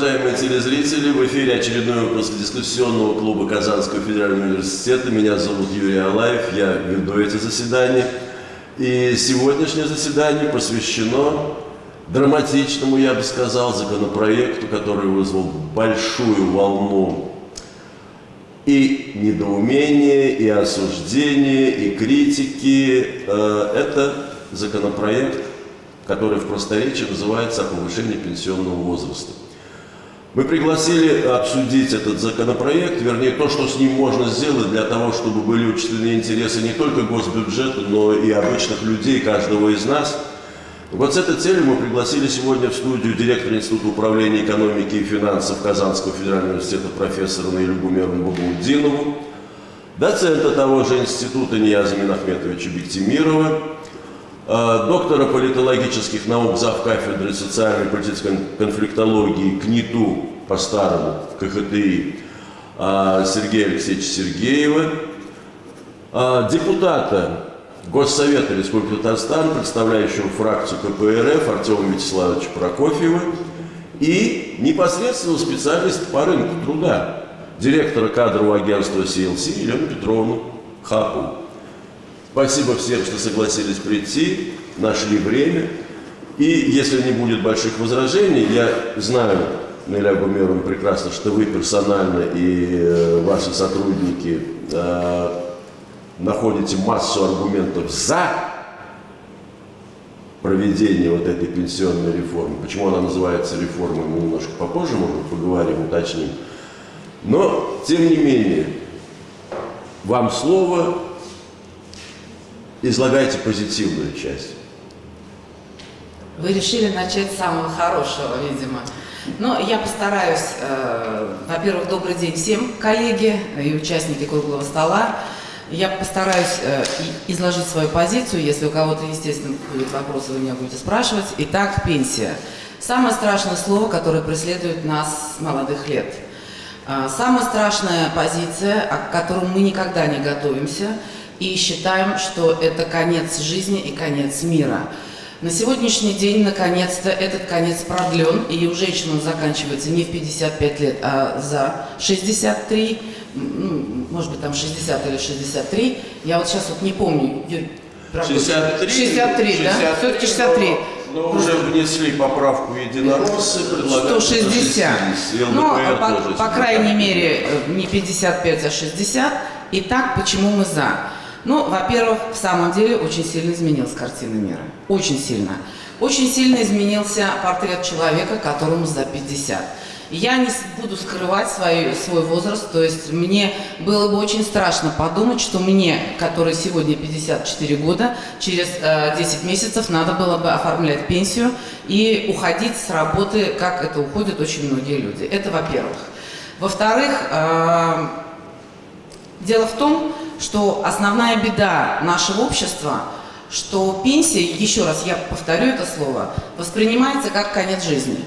уважаемые телезрители! В эфире очередной выпуск дискуссионного клуба Казанского федерального университета. Меня зовут Юрий Алаев, я веду эти заседания. И сегодняшнее заседание посвящено драматичному, я бы сказал, законопроекту, который вызвал большую волну и недоумения, и осуждения, и критики. Э, это законопроект который в просторечии называется «О повышении пенсионного возраста». Мы пригласили обсудить этот законопроект, вернее, то, что с ним можно сделать для того, чтобы были учтены интересы не только госбюджета, но и обычных людей, каждого из нас. Вот с этой целью мы пригласили сегодня в студию директора Института управления экономики и финансов Казанского федерального университета профессора Наилю Гумеровну Багаудинову, доцента того же института Нияза Минахметовича Бектимирова, доктора политологических наук, зав. кафедры социальной и политической конфликтологии КНИТУ, по-старому, КХТИ, э, Сергея Алексеевича Сергеева, э, депутата Госсовета Республики Татарстан, представляющего фракцию КПРФ Артема Вячеславовича Прокофьева и непосредственно специалист по рынку труда, директора кадрового агентства CLC Елену Петровну Хапу. Спасибо всем, что согласились прийти, нашли время. И если не будет больших возражений, я знаю, Наиля Гумеровна, прекрасно, что вы персонально и э, ваши сотрудники э, находите массу аргументов за проведение вот этой пенсионной реформы. Почему она называется реформой, мы немножко попозже, может поговорим, уточним. Но, тем не менее, вам слово, излагайте позитивную часть. Вы решили начать с самого хорошего, видимо. Но я постараюсь, э, во-первых, добрый день всем, коллеги и участники круглого стола. Я постараюсь э, изложить свою позицию. Если у кого-то, естественно, будут вопросы, вы меня будете спрашивать. Итак, пенсия. Самое страшное слово, которое преследует нас с молодых лет. Э, самая страшная позиция, к которой мы никогда не готовимся – и считаем, что это конец жизни и конец мира. На сегодняшний день, наконец-то, этот конец продлен, и у женщин он заканчивается не в 55 лет, а за 63, ну, может быть, там 60 или 63. Я вот сейчас вот не помню. 63? 63, да? Все-таки 63. Но, уже внесли поправку единороссы, предлагают 160. Ну, по, по крайней мере, не 55, а 60. Итак, почему мы за? Ну, во-первых, в самом деле очень сильно изменилась картина мира. Очень сильно. Очень сильно изменился портрет человека, которому за 50. Я не буду скрывать свой, свой возраст, то есть мне было бы очень страшно подумать, что мне, который сегодня 54 года, через э, 10 месяцев надо было бы оформлять пенсию и уходить с работы, как это уходят очень многие люди. Это во-первых. Во-вторых, э, дело в том, что основная беда нашего общества, что пенсия, еще раз я повторю это слово, воспринимается как конец жизни.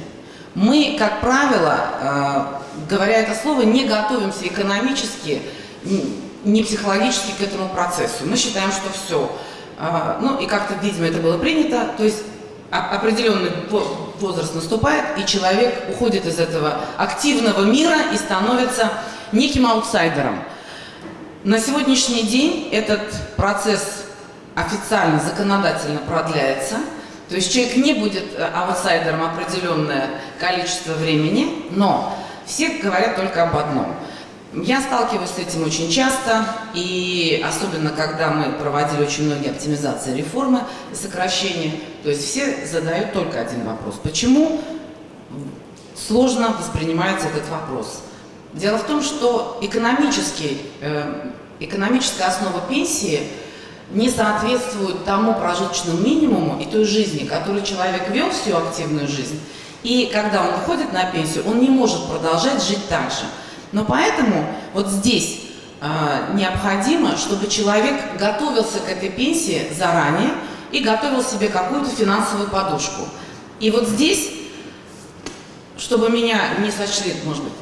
Мы, как правило, э, говоря это слово, не готовимся экономически, не психологически к этому процессу. Мы считаем, что все. Э, ну и как-то, видимо, это было принято. То есть определенный возраст наступает, и человек уходит из этого активного мира и становится неким аутсайдером. На сегодняшний день этот процесс официально, законодательно продляется. То есть человек не будет э, аутсайдером определенное количество времени, но все говорят только об одном. Я сталкиваюсь с этим очень часто, и особенно когда мы проводили очень многие оптимизации реформы и сокращения, то есть все задают только один вопрос. Почему сложно воспринимается этот вопрос? Дело в том, что экономический, э, экономическая основа пенсии не соответствует тому прожиточному минимуму и той жизни, которую человек вел всю активную жизнь. И когда он выходит на пенсию, он не может продолжать жить так же. Но поэтому вот здесь э, необходимо, чтобы человек готовился к этой пенсии заранее и готовил себе какую-то финансовую подушку. И вот здесь, чтобы меня не сочли, может быть,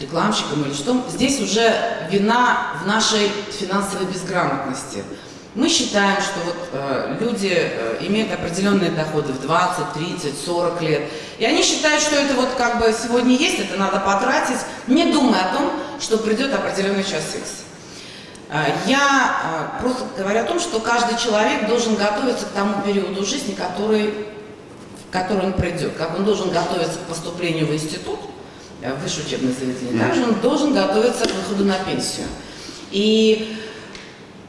рекламщиком или что, здесь уже вина в нашей финансовой безграмотности. Мы считаем, что вот, э, люди э, имеют определенные доходы в 20, 30, 40 лет. И они считают, что это вот как бы сегодня есть, это надо потратить, не думая о том, что придет определенный час X. Э, я э, просто говорю о том, что каждый человек должен готовиться к тому периоду жизни, который, который он придет. Как он должен готовиться к поступлению в институт, высшее учебное заведение, также он должен готовиться к выходу на пенсию. И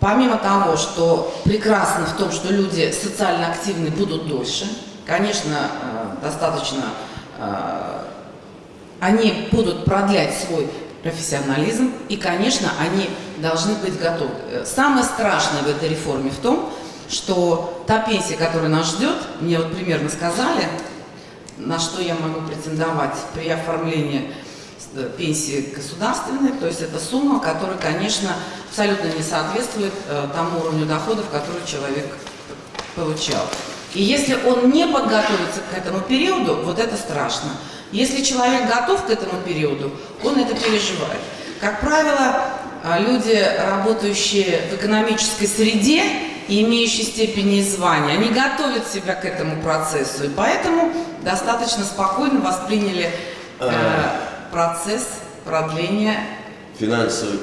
Помимо того, что прекрасно в том, что люди социально активны будут дольше, конечно, э, достаточно, э, они будут продлять свой профессионализм, и, конечно, они должны быть готовы. Самое страшное в этой реформе в том, что та пенсия, которая нас ждет, мне вот примерно сказали, на что я могу претендовать при оформлении Э, пенсии государственной, то есть это сумма, которая, конечно, абсолютно не соответствует э, тому уровню доходов, который человек получал. И если он не подготовится к этому периоду, вот это страшно. Если человек готов к этому периоду, он это переживает. Как правило, э, люди, работающие в экономической среде и имеющие степени и звания, они готовят себя к этому процессу, и поэтому достаточно спокойно восприняли э, процесс продления. Финансовый,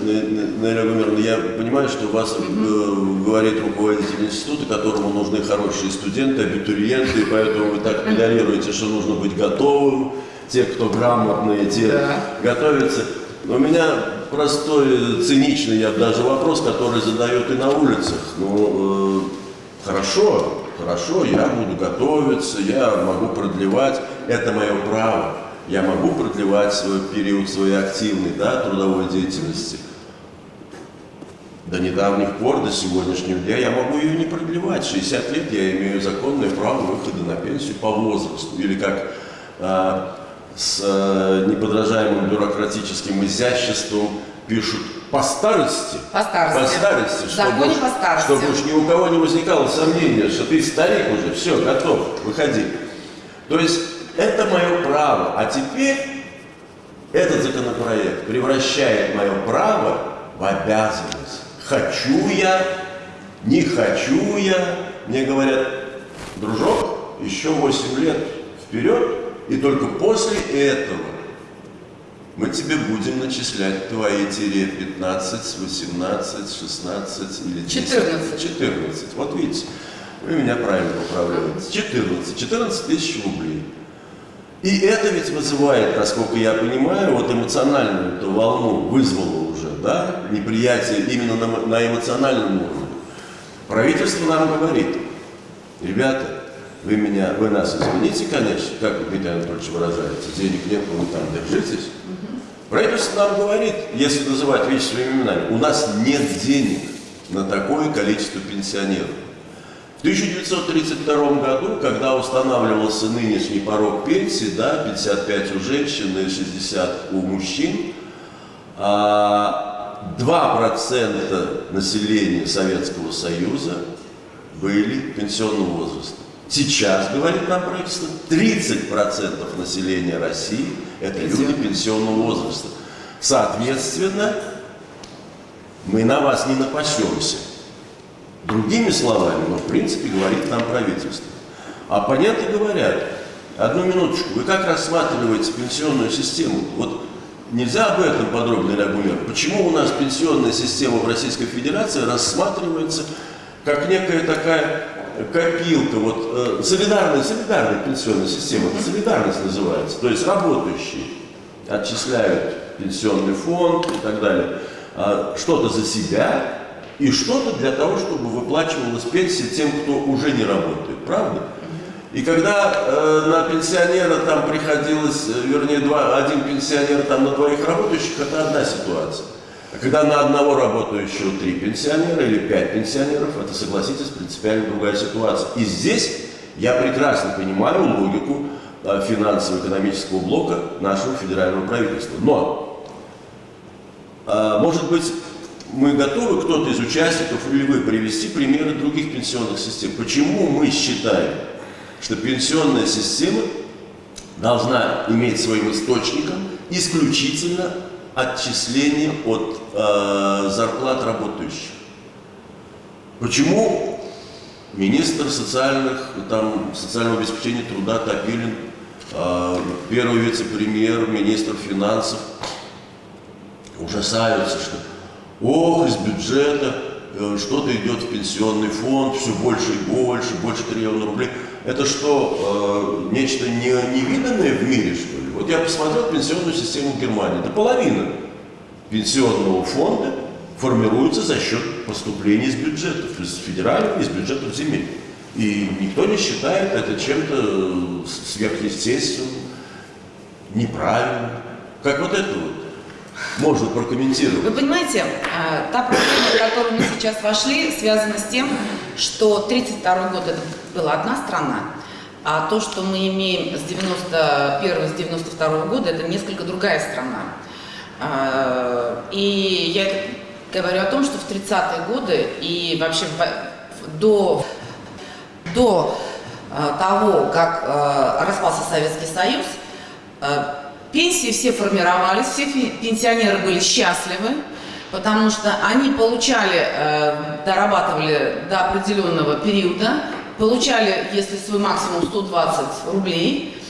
Наиля Гумеровна, я понимаю, что у вас mm говорит руководитель института, которому нужны хорошие студенты, абитуриенты, и поэтому вы так педалируете, что нужно быть готовым, те, кто грамотные, те да. готовятся. Но у меня простой, циничный, я даже вопрос, который задают и на улицах. Ну, э, хорошо, хорошо, я буду готовиться, я могу продлевать, это мое право я могу продлевать свой период своей активной да, трудовой деятельности. До недавних пор, до сегодняшнего дня я могу ее не продлевать. 60 лет я имею законное право выхода на пенсию по возрасту. Или как а, с а, неподражаемым бюрократическим изяществом пишут по старости. По старости. По старости. Чтобы, уж, по старости. чтобы уж ни у кого не возникало сомнения, что ты старик уже, все, готов, выходи. То есть это мое право. А теперь этот законопроект превращает мое право в обязанность. Хочу я, не хочу я. Мне говорят, дружок, еще 8 лет вперед, и только после этого мы тебе будем начислять твои тире 15, 18, 16 или 10. 14. 14. Вот видите, вы меня правильно поправляете. 14. 14 тысяч рублей. И это ведь вызывает, насколько я понимаю, вот эмоциональную эту волну вызвало уже, да, неприятие именно на, на эмоциональном уровне. Правительство нам говорит, ребята, вы меня, вы нас извините, конечно, как Дмитрий Анатольевич выражается, денег нет, вы там держитесь. Правительство нам говорит, если называть вещи своими именами, у нас нет денег на такое количество пенсионеров. В 1932 году, когда устанавливался нынешний порог пенсии, да, 55 у женщин и 60 у мужчин, 2% а, населения Советского Союза были пенсионного возраста. Сейчас, говорит нам правительство, 30% населения России – это люди пенсионного возраста. Соответственно, мы на вас не напасемся. Другими словами, но в принципе говорит нам правительство. Оппоненты говорят, одну минуточку, вы как рассматриваете пенсионную систему? Вот нельзя об этом подробно, Гумер. Почему у нас пенсионная система в Российской Федерации рассматривается как некая такая копилка, вот э, солидарная, солидарная пенсионная система, это солидарность называется, то есть работающие отчисляют пенсионный фонд и так далее, а что-то за себя, и что-то для того, чтобы выплачивалась пенсия тем, кто уже не работает, правда? И когда э, на пенсионера там приходилось, э, вернее, два, один пенсионер там на двоих работающих, это одна ситуация. А когда на одного работающего три пенсионера или пять пенсионеров, это, согласитесь, принципиально другая ситуация. И здесь я прекрасно понимаю логику э, финансово-экономического блока нашего федерального правительства. Но, э, может быть, мы готовы, кто-то из участников или вы, привести примеры других пенсионных систем. Почему мы считаем, что пенсионная система должна иметь своим источником исключительно отчисление от э, зарплат работающих? Почему министр социальных, там, социального обеспечения труда Топилин, э, первый вице-премьер, министр финансов ужасаются, что ох, из бюджета э, что-то идет в пенсионный фонд, все больше и больше, больше триллиона рублей. Это что, э, нечто не, невиданное в мире, что ли? Вот я посмотрел пенсионную систему Германии. Это половина пенсионного фонда формируется за счет поступлений из бюджетов, из федеральных, из бюджетов земель. И никто не считает это чем-то сверхъестественным, неправильным. Как вот это вот можно прокомментировать. Вы понимаете, а, та проблема, в которую мы сейчас вошли, связана с тем, что 1932 год это была одна страна, а то, что мы имеем с 91 с 92 года, это несколько другая страна. А, и я говорю о том, что в 30-е годы и вообще до, до а, того, как распался Советский Союз, Пенсии все формировались, все пенсионеры были счастливы, потому что они получали, дорабатывали до определенного периода, получали, если свой максимум 120 рублей,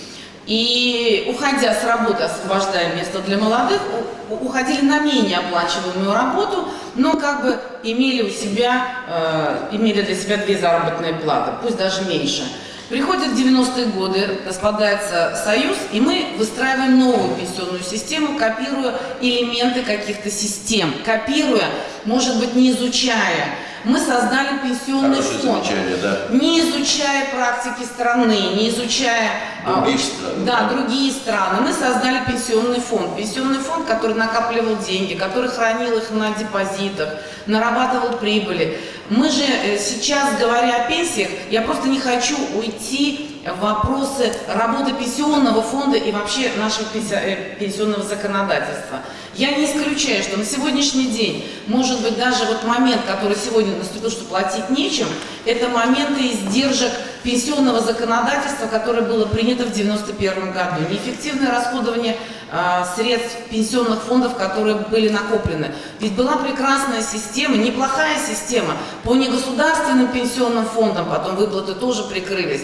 и уходя с работы, освобождая место для молодых, уходили на менее оплачиваемую работу, но как бы имели у себя, э, имели для себя две заработные платы, пусть даже меньше. Приходят 90-е годы, распадается Союз, и мы выстраиваем новую пенсионную систему, копируя элементы каких-то систем, копируя, может быть, не изучая. Мы создали пенсионный Хорошее фонд, да. не изучая практики страны, не изучая другие а, страны. Да, да, другие страны. Мы создали пенсионный фонд. Пенсионный фонд, который накапливал деньги, который хранил их на депозитах, нарабатывал прибыли. Мы же э, сейчас, говоря о пенсиях, я просто не хочу уйти вопросы работы пенсионного фонда и вообще нашего э, пенсионного законодательства. Я не исключаю, что на сегодняшний день, может быть, даже вот момент, который сегодня наступил, что платить нечем, это моменты издержек пенсионного законодательства, которое было принято в 1991 году. Неэффективное расходование э, средств пенсионных фондов, которые были накоплены. Ведь была прекрасная система, неплохая система по негосударственным пенсионным фондам, потом выплаты тоже прикрылись.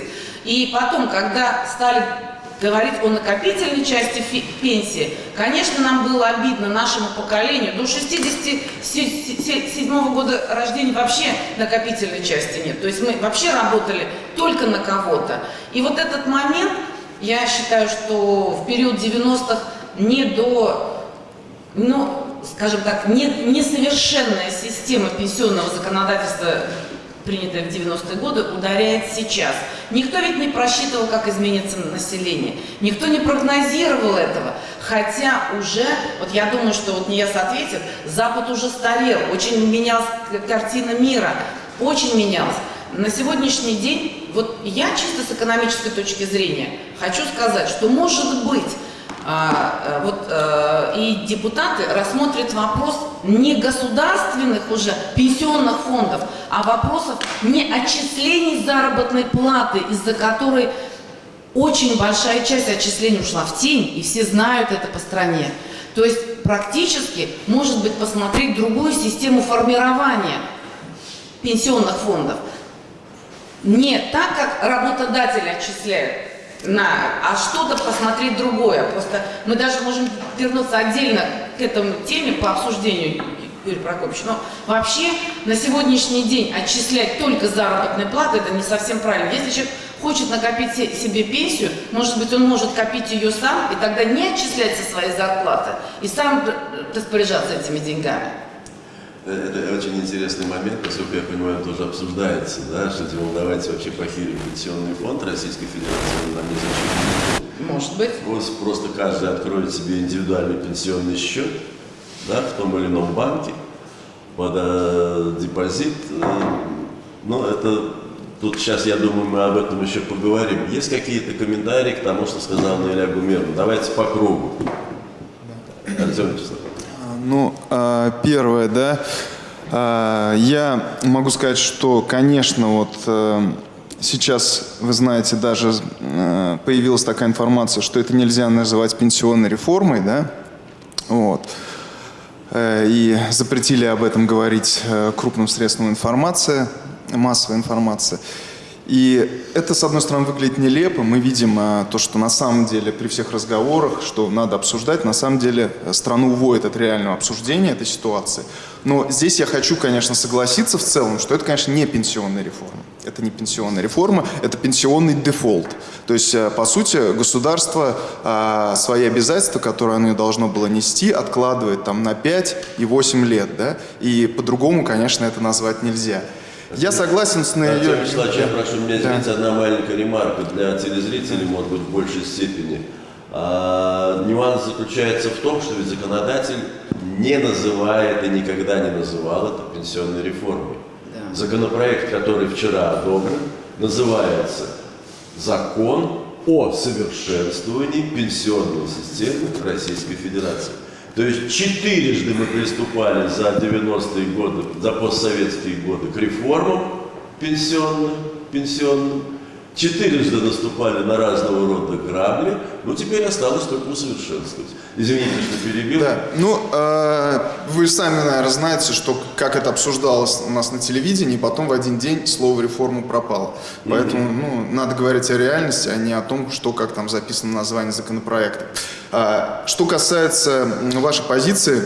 И потом, когда стали говорить о накопительной части пенсии, конечно, нам было обидно нашему поколению. До 67 года рождения вообще накопительной части нет. То есть мы вообще работали только на кого-то. И вот этот момент, я считаю, что в период 90-х не до, ну, скажем так, не, несовершенная система пенсионного законодательства принятая в 90-е годы, ударяет сейчас. Никто ведь не просчитывал, как изменится население. Никто не прогнозировал этого. Хотя уже, вот я думаю, что вот НИЕС ответит, Запад уже старел, очень менялась картина мира, очень менялась. На сегодняшний день, вот я чисто с экономической точки зрения хочу сказать, что может быть а, э, вот, э, и депутаты рассмотрят вопрос не государственных уже пенсионных фондов, а вопросов не отчислений заработной платы, из-за которой очень большая часть отчислений ушла в тень, и все знают это по стране. То есть практически, может быть, посмотреть другую систему формирования пенсионных фондов. Не так, как работодатель отчисляет, на, а что-то посмотреть другое. Просто мы даже можем вернуться отдельно к этому теме по обсуждению Юрий Прокопьевич. Но вообще на сегодняшний день отчислять только заработные платы, это не совсем правильно. Если человек хочет накопить себе пенсию, может быть, он может копить ее сам, и тогда не отчислять со своей зарплаты, и сам распоряжаться этими деньгами. Это очень интересный момент, поскольку я понимаю, тоже обсуждается, да, что типа, давайте вообще похерим пенсионный фонд Российской Федерации, нам не Может быть. Вот просто каждый откроет себе индивидуальный пенсионный счет, да, в том или ином банке, под э, депозит. Э, но это, тут сейчас, я думаю, мы об этом еще поговорим. Есть какие-то комментарии к тому, что сказал Наиля Гумеров? Давайте по кругу. Да. Артем Вячеславович. Ну, а, первое, да, а, я могу сказать, что, конечно, вот э, сейчас, вы знаете, даже э, появилась такая информация, что это нельзя называть пенсионной реформой, да, вот. э, и запретили об этом говорить крупным средствам информации, массовой информации. И это, с одной стороны, выглядит нелепо. Мы видим а, то, что на самом деле при всех разговорах, что надо обсуждать, на самом деле э, страну уводит от реального обсуждения этой ситуации. Но здесь я хочу, конечно, согласиться в целом, что это, конечно, не пенсионная реформа. Это не пенсионная реформа, это пенсионный дефолт. То есть, э, по сути, государство а, свои обязательства, которые оно должно было нести, откладывает там на 5 и 8 лет. Да? И по-другому, конечно, это назвать нельзя. Я согласен с Артем ее... Вячеславович, я прошу меня извинить, да. одна маленькая ремарка для телезрителей, может быть, в большей степени. А, нюанс заключается в том, что ведь законодатель не называет и никогда не называл это пенсионной реформой. Да. Законопроект, который вчера одобрен, называется «Закон о совершенствовании пенсионной системы Российской Федерации». То есть четырежды мы приступали за 90-е годы, за постсоветские годы к реформам пенсионным, пенсионным. Четырежды наступали на разного рода грабли, но теперь осталось только усовершенствовать. Извините, что перебил. Да, ну, э, вы сами, наверное, знаете, что как это обсуждалось у нас на телевидении, и потом в один день слово «реформа» пропало. Поэтому, ну, надо говорить о реальности, а не о том, что как там записано название законопроекта. А, что касается вашей позиции,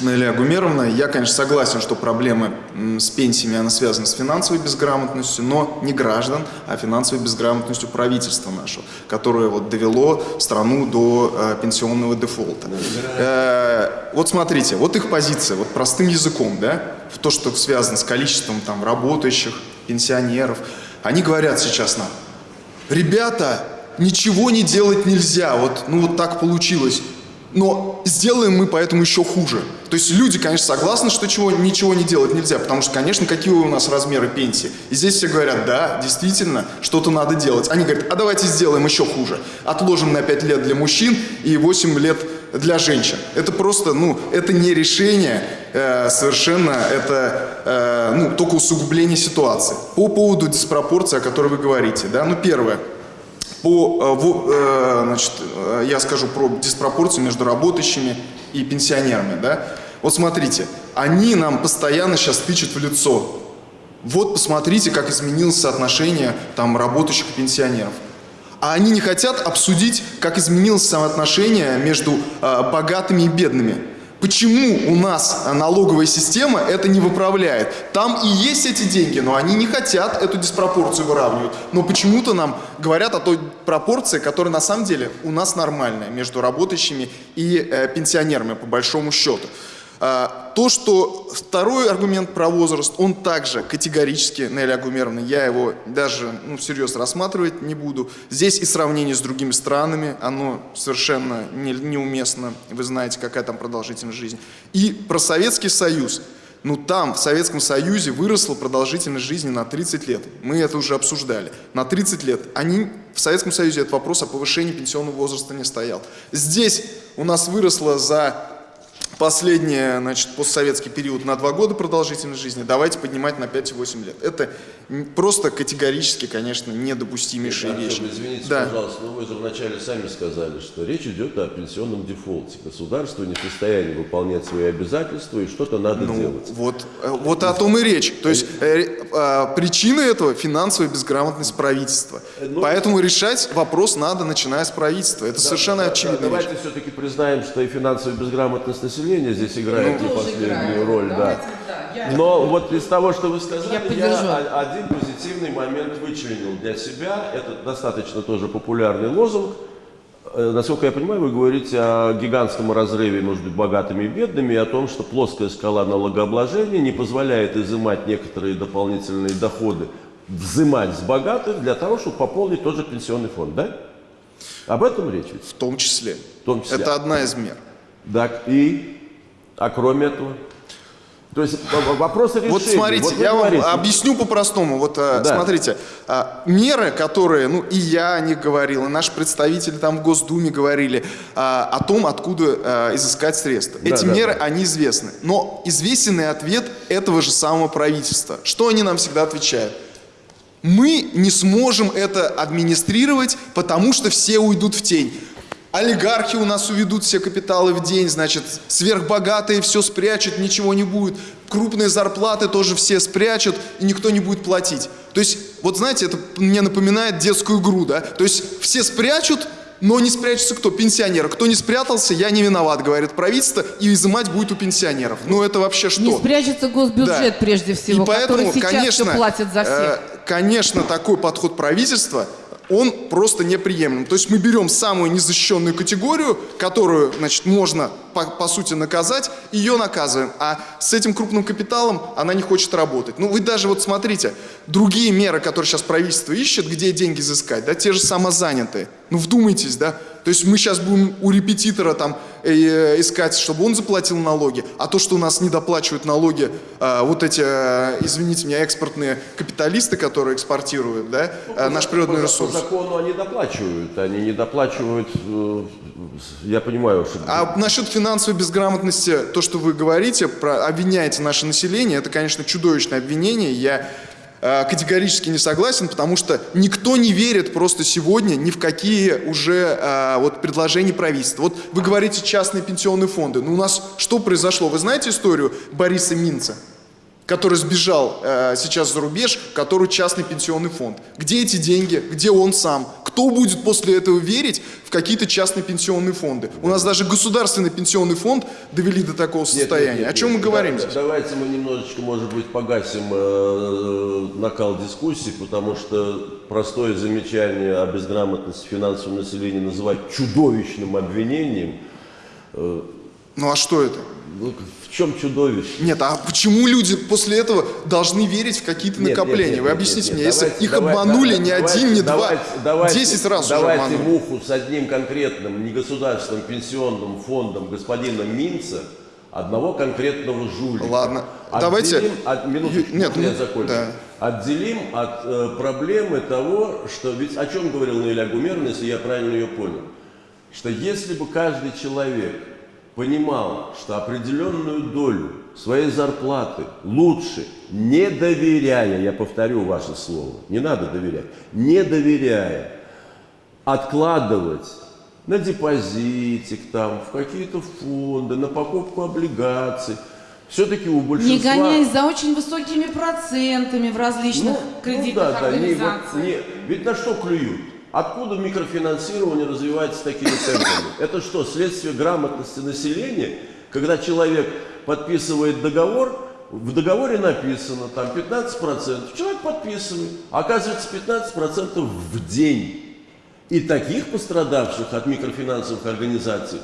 Илья Гумеровна, я, конечно, согласен, что проблема с пенсиями, она связана с финансовой безграмотностью, но не граждан, а финансовой безграмотностью правительства нашего, которое вот довело страну до э, пенсионного дефолта. Э, вот смотрите, вот их позиция, вот простым языком, да, в то, что связано с количеством там работающих, пенсионеров, они говорят сейчас нам, ребята, ничего не делать нельзя, вот, ну вот так получилось, но сделаем мы поэтому еще хуже. То есть люди, конечно, согласны, что чего, ничего не делать нельзя, потому что, конечно, какие у нас размеры пенсии. И здесь все говорят, да, действительно, что-то надо делать. Они говорят, а давайте сделаем еще хуже. Отложим на 5 лет для мужчин и 8 лет для женщин. Это просто, ну, это не решение э, совершенно, это, э, ну, только усугубление ситуации. По поводу диспропорции, о которой вы говорите, да, ну, первое – по, э, э, значит, э, я скажу про диспропорцию между работающими и пенсионерами. Да? Вот смотрите, они нам постоянно сейчас тычут в лицо. Вот посмотрите, как изменилось соотношение там, работающих и пенсионеров. А они не хотят обсудить, как изменилось соотношение между э, богатыми и бедными. Почему у нас налоговая система это не выправляет? Там и есть эти деньги, но они не хотят эту диспропорцию выравнивать. Но почему-то нам говорят о той пропорции, которая на самом деле у нас нормальная между работающими и э, пенсионерами по большому счету. А, то, что второй аргумент про возраст, он также категорически, Нелли Агумеровна, я его даже ну, всерьез рассматривать не буду. Здесь и сравнение с другими странами, оно совершенно не, неуместно. Вы знаете, какая там продолжительность жизни. И про Советский Союз. Ну там, в Советском Союзе, выросла продолжительность жизни на 30 лет. Мы это уже обсуждали. На 30 лет. Они, в Советском Союзе этот вопрос о повышении пенсионного возраста не стоял. Здесь у нас выросло за последний, значит, постсоветский период на 2 года продолжительность жизни, давайте поднимать на 5-8 лет. Это просто категорически, конечно, недопустимейшие Нет, вещи. Извините, да. пожалуйста, но вы же вначале сами сказали, что речь идет о пенсионном дефолте. Государство не в состоянии выполнять свои обязательства и что-то надо ну, делать. Вот, э, вот о том и речь. То есть э, э, причина этого – финансовая безграмотность правительства. Ну, Поэтому решать вопрос надо, начиная с правительства. Это да, совершенно да, очевидно. Да, давайте все-таки признаем, что и финансовая безграмотность населения население здесь играет ну, не последнюю роль. да. да. Но вот из того, что вы сказали, я, я один позитивный момент вычленил для себя. Это достаточно тоже популярный лозунг. Э, насколько я понимаю, вы говорите о гигантском разрыве между богатыми и бедными, и о том, что плоская скала налогообложения не позволяет изымать некоторые дополнительные доходы, взимать с богатых для того, чтобы пополнить тоже пенсионный фонд, да? Об этом речь ведь? В том числе. В том числе. Это одна из мер. Так и а кроме этого? То есть вопрос решения. Вот смотрите, вот я говорите. вам объясню по-простому. Вот э, да. смотрите, а, меры, которые, ну и я о них говорил, и наши представители там в Госдуме говорили а, о том, откуда изыскать средства. Да, Эти да, меры, да. они известны. Но известен и ответ этого же самого правительства. Что они нам всегда отвечают? Мы не сможем это администрировать, потому что все уйдут в тень. Олигархи у нас уведут все капиталы в день, значит, сверхбогатые все спрячут, ничего не будет, крупные зарплаты тоже все спрячут, и никто не будет платить. То есть, вот знаете, это мне напоминает детскую игру, да? То есть, все спрячут, но не спрячется кто? Пенсионеры. Кто не спрятался, я не виноват, говорит правительство, и изымать будет у пенсионеров. Ну это вообще что? Не спрячется госбюджет да. прежде всего, и поэтому, который сейчас конечно, все платит за всех. Э, конечно, такой подход правительства он просто неприемлем. То есть мы берем самую незащищенную категорию, которую, значит, можно по, по сути наказать, ее наказываем. А с этим крупным капиталом она не хочет работать. Ну вы даже вот смотрите, другие меры, которые сейчас правительство ищет, где деньги изыскать, да, те же самозанятые. Ну вдумайтесь, да, то есть мы сейчас будем у репетитора там э, искать, чтобы он заплатил налоги, а то, что у нас не доплачивают налоги, э, вот эти, э, извините меня, экспортные капиталисты, которые экспортируют, да, ну, э, наш природный ресурс. По закону они доплачивают, они не доплачивают, э, я понимаю, что... А насчет финансовой безграмотности, то, что вы говорите, про, обвиняете наше население, это, конечно, чудовищное обвинение, я Э, категорически не согласен, потому что никто не верит просто сегодня ни в какие уже а, вот предложения правительства. Вот вы говорите частные пенсионные фонды. Но у нас что произошло? Вы знаете историю Бориса Минца? Который сбежал э, сейчас за рубеж, который частный пенсионный фонд. Где эти деньги? Где он сам? Кто будет после этого верить в какие-то частные пенсионные фонды? У нас даже государственный пенсионный фонд довели до такого состояния. Нет, нет, О чем мы говорим да, здесь? Давайте мы немножечко, может быть, погасим э, накал дискуссии, потому что простое замечание о безграмотности финансового населения называть чудовищным обвинением. Э, ну а что это? Ну, в чем чудовище? Нет, а почему люди после этого должны верить в какие-то накопления? Нет, нет, Вы объясните нет, нет, мне, давайте, если их давайте, обманули давайте, не один, не давайте, два, десять раз давайте уже обманули. муху с одним конкретным негосударственным пенсионным фондом господина Минца, одного конкретного жулика. Ладно, Отделим давайте... От, минуточку, нет, я закончу. Да. Отделим от э, проблемы того, что... Ведь о чем говорил Наиля Гумерна, если я правильно ее понял? Что если бы каждый человек понимал, что определенную долю своей зарплаты лучше, не доверяя, я повторю ваше слово, не надо доверять, не доверяя, откладывать на депозитик, там, в какие-то фонды, на покупку облигаций, все-таки у большинства... Не гоняясь за очень высокими процентами в различных ну, кредитных ну, да, организациях. Да, не, вот, не, ведь на что клюют? Откуда микрофинансирование развивается такими темпами? Это что, следствие грамотности населения? Когда человек подписывает договор, в договоре написано там 15%, человек подписывает, оказывается 15% в день. И таких пострадавших от микрофинансовых организаций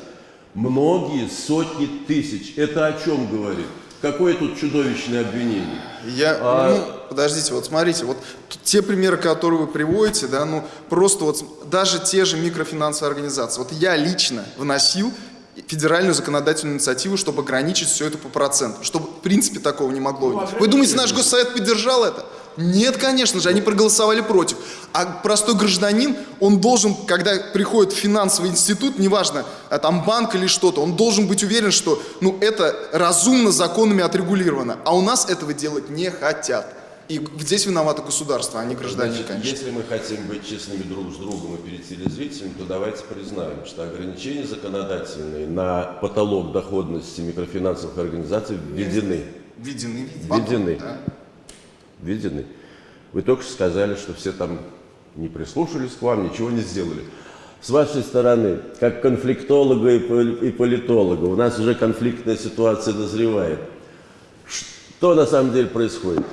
многие сотни тысяч. Это о чем говорит? Какое тут чудовищное обвинение? Я, а... ну, подождите, вот смотрите, вот те примеры, которые вы приводите, да, ну, просто вот даже те же микрофинансовые организации. Вот я лично вносил федеральную законодательную инициативу, чтобы ограничить все это по процентам, чтобы в принципе такого не могло быть. Вы думаете, наш госсовет поддержал это? Нет, конечно же, они проголосовали против. А простой гражданин, он должен, когда приходит в финансовый институт, неважно, а там банк или что-то, он должен быть уверен, что ну, это разумно законами отрегулировано. А у нас этого делать не хотят. И здесь виновато государство, а не гражданин, Значит, конечно. Если мы хотим быть честными друг с другом и перед телезрителями, то давайте признаем, что ограничения законодательные на потолок доходности микрофинансовых организаций введены. Введены. Введены. Да введены. Вы только что сказали, что все там не прислушались к вам, ничего не сделали. С вашей стороны, как конфликтолога и политолога, у нас уже конфликтная ситуация назревает. Что на самом деле происходит?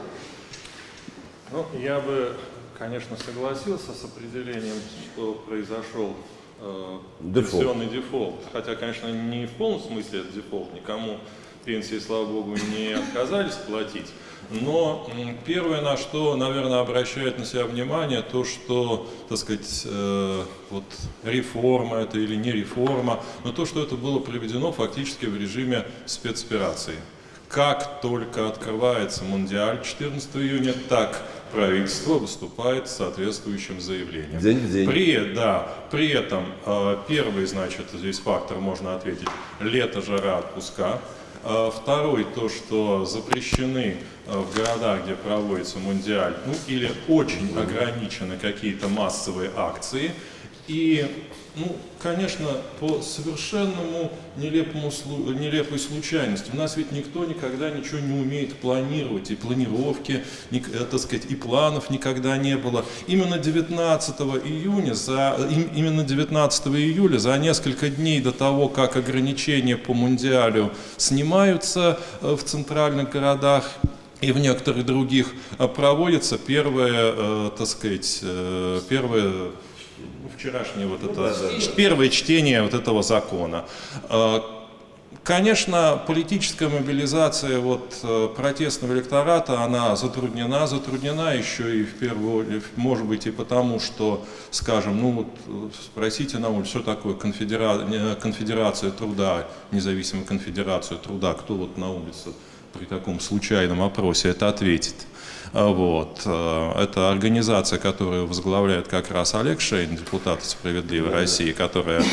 Ну, я бы, конечно, согласился с определением, что произошел э, дефолт. пенсионный дефолт. Хотя, конечно, не в полном смысле это дефолт, никому пенсии, слава богу, не отказались платить. Но первое, на что, наверное, обращает на себя внимание, то, что, так сказать, э, вот реформа это или не реформа, но то, что это было проведено фактически в режиме спецоперации. Как только открывается Мундиаль 14 июня, так правительство выступает с соответствующим заявлением. День в день. При, да, при этом э, первый, значит, здесь фактор можно ответить, лето, жара, отпуска. А второй, то, что запрещены э, в городах, где проводится мундиаль, ну или очень ограничены какие-то массовые акции. И ну, конечно, по совершенному нелепому, нелепой случайности. У нас ведь никто никогда ничего не умеет планировать, и планировки, и, э, так сказать, и планов никогда не было. Именно 19 июня, за, именно 19 июля, за несколько дней до того, как ограничения по Мундиалю снимаются э, в центральных городах, и в некоторых других э, проводится первое, так сказать, первое вчерашнее вот это, да, да, первое чтение вот этого закона. А, конечно, политическая мобилизация вот, э, протестного электората, она затруднена, затруднена еще и в первую, может быть, и потому, что, скажем, ну вот спросите на улице, что такое конфедера... конфедерация труда, независимая конфедерация труда, кто вот на улице при таком случайном опросе это ответит. А, вот. Э, это организация, которую возглавляет как раз Олег Шейн, депутат «Справедливой России», которая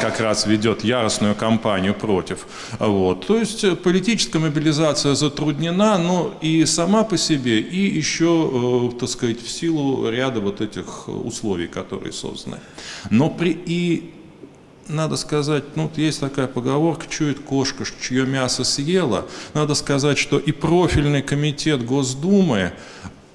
как раз ведет яростную кампанию против. Вот. То есть э, политическая мобилизация затруднена, но и сама по себе, и еще, э, так сказать, в силу ряда вот этих условий, которые созданы. Но при, и надо сказать, ну, есть такая поговорка, чует кошка, чье мясо съела. Надо сказать, что и профильный комитет Госдумы,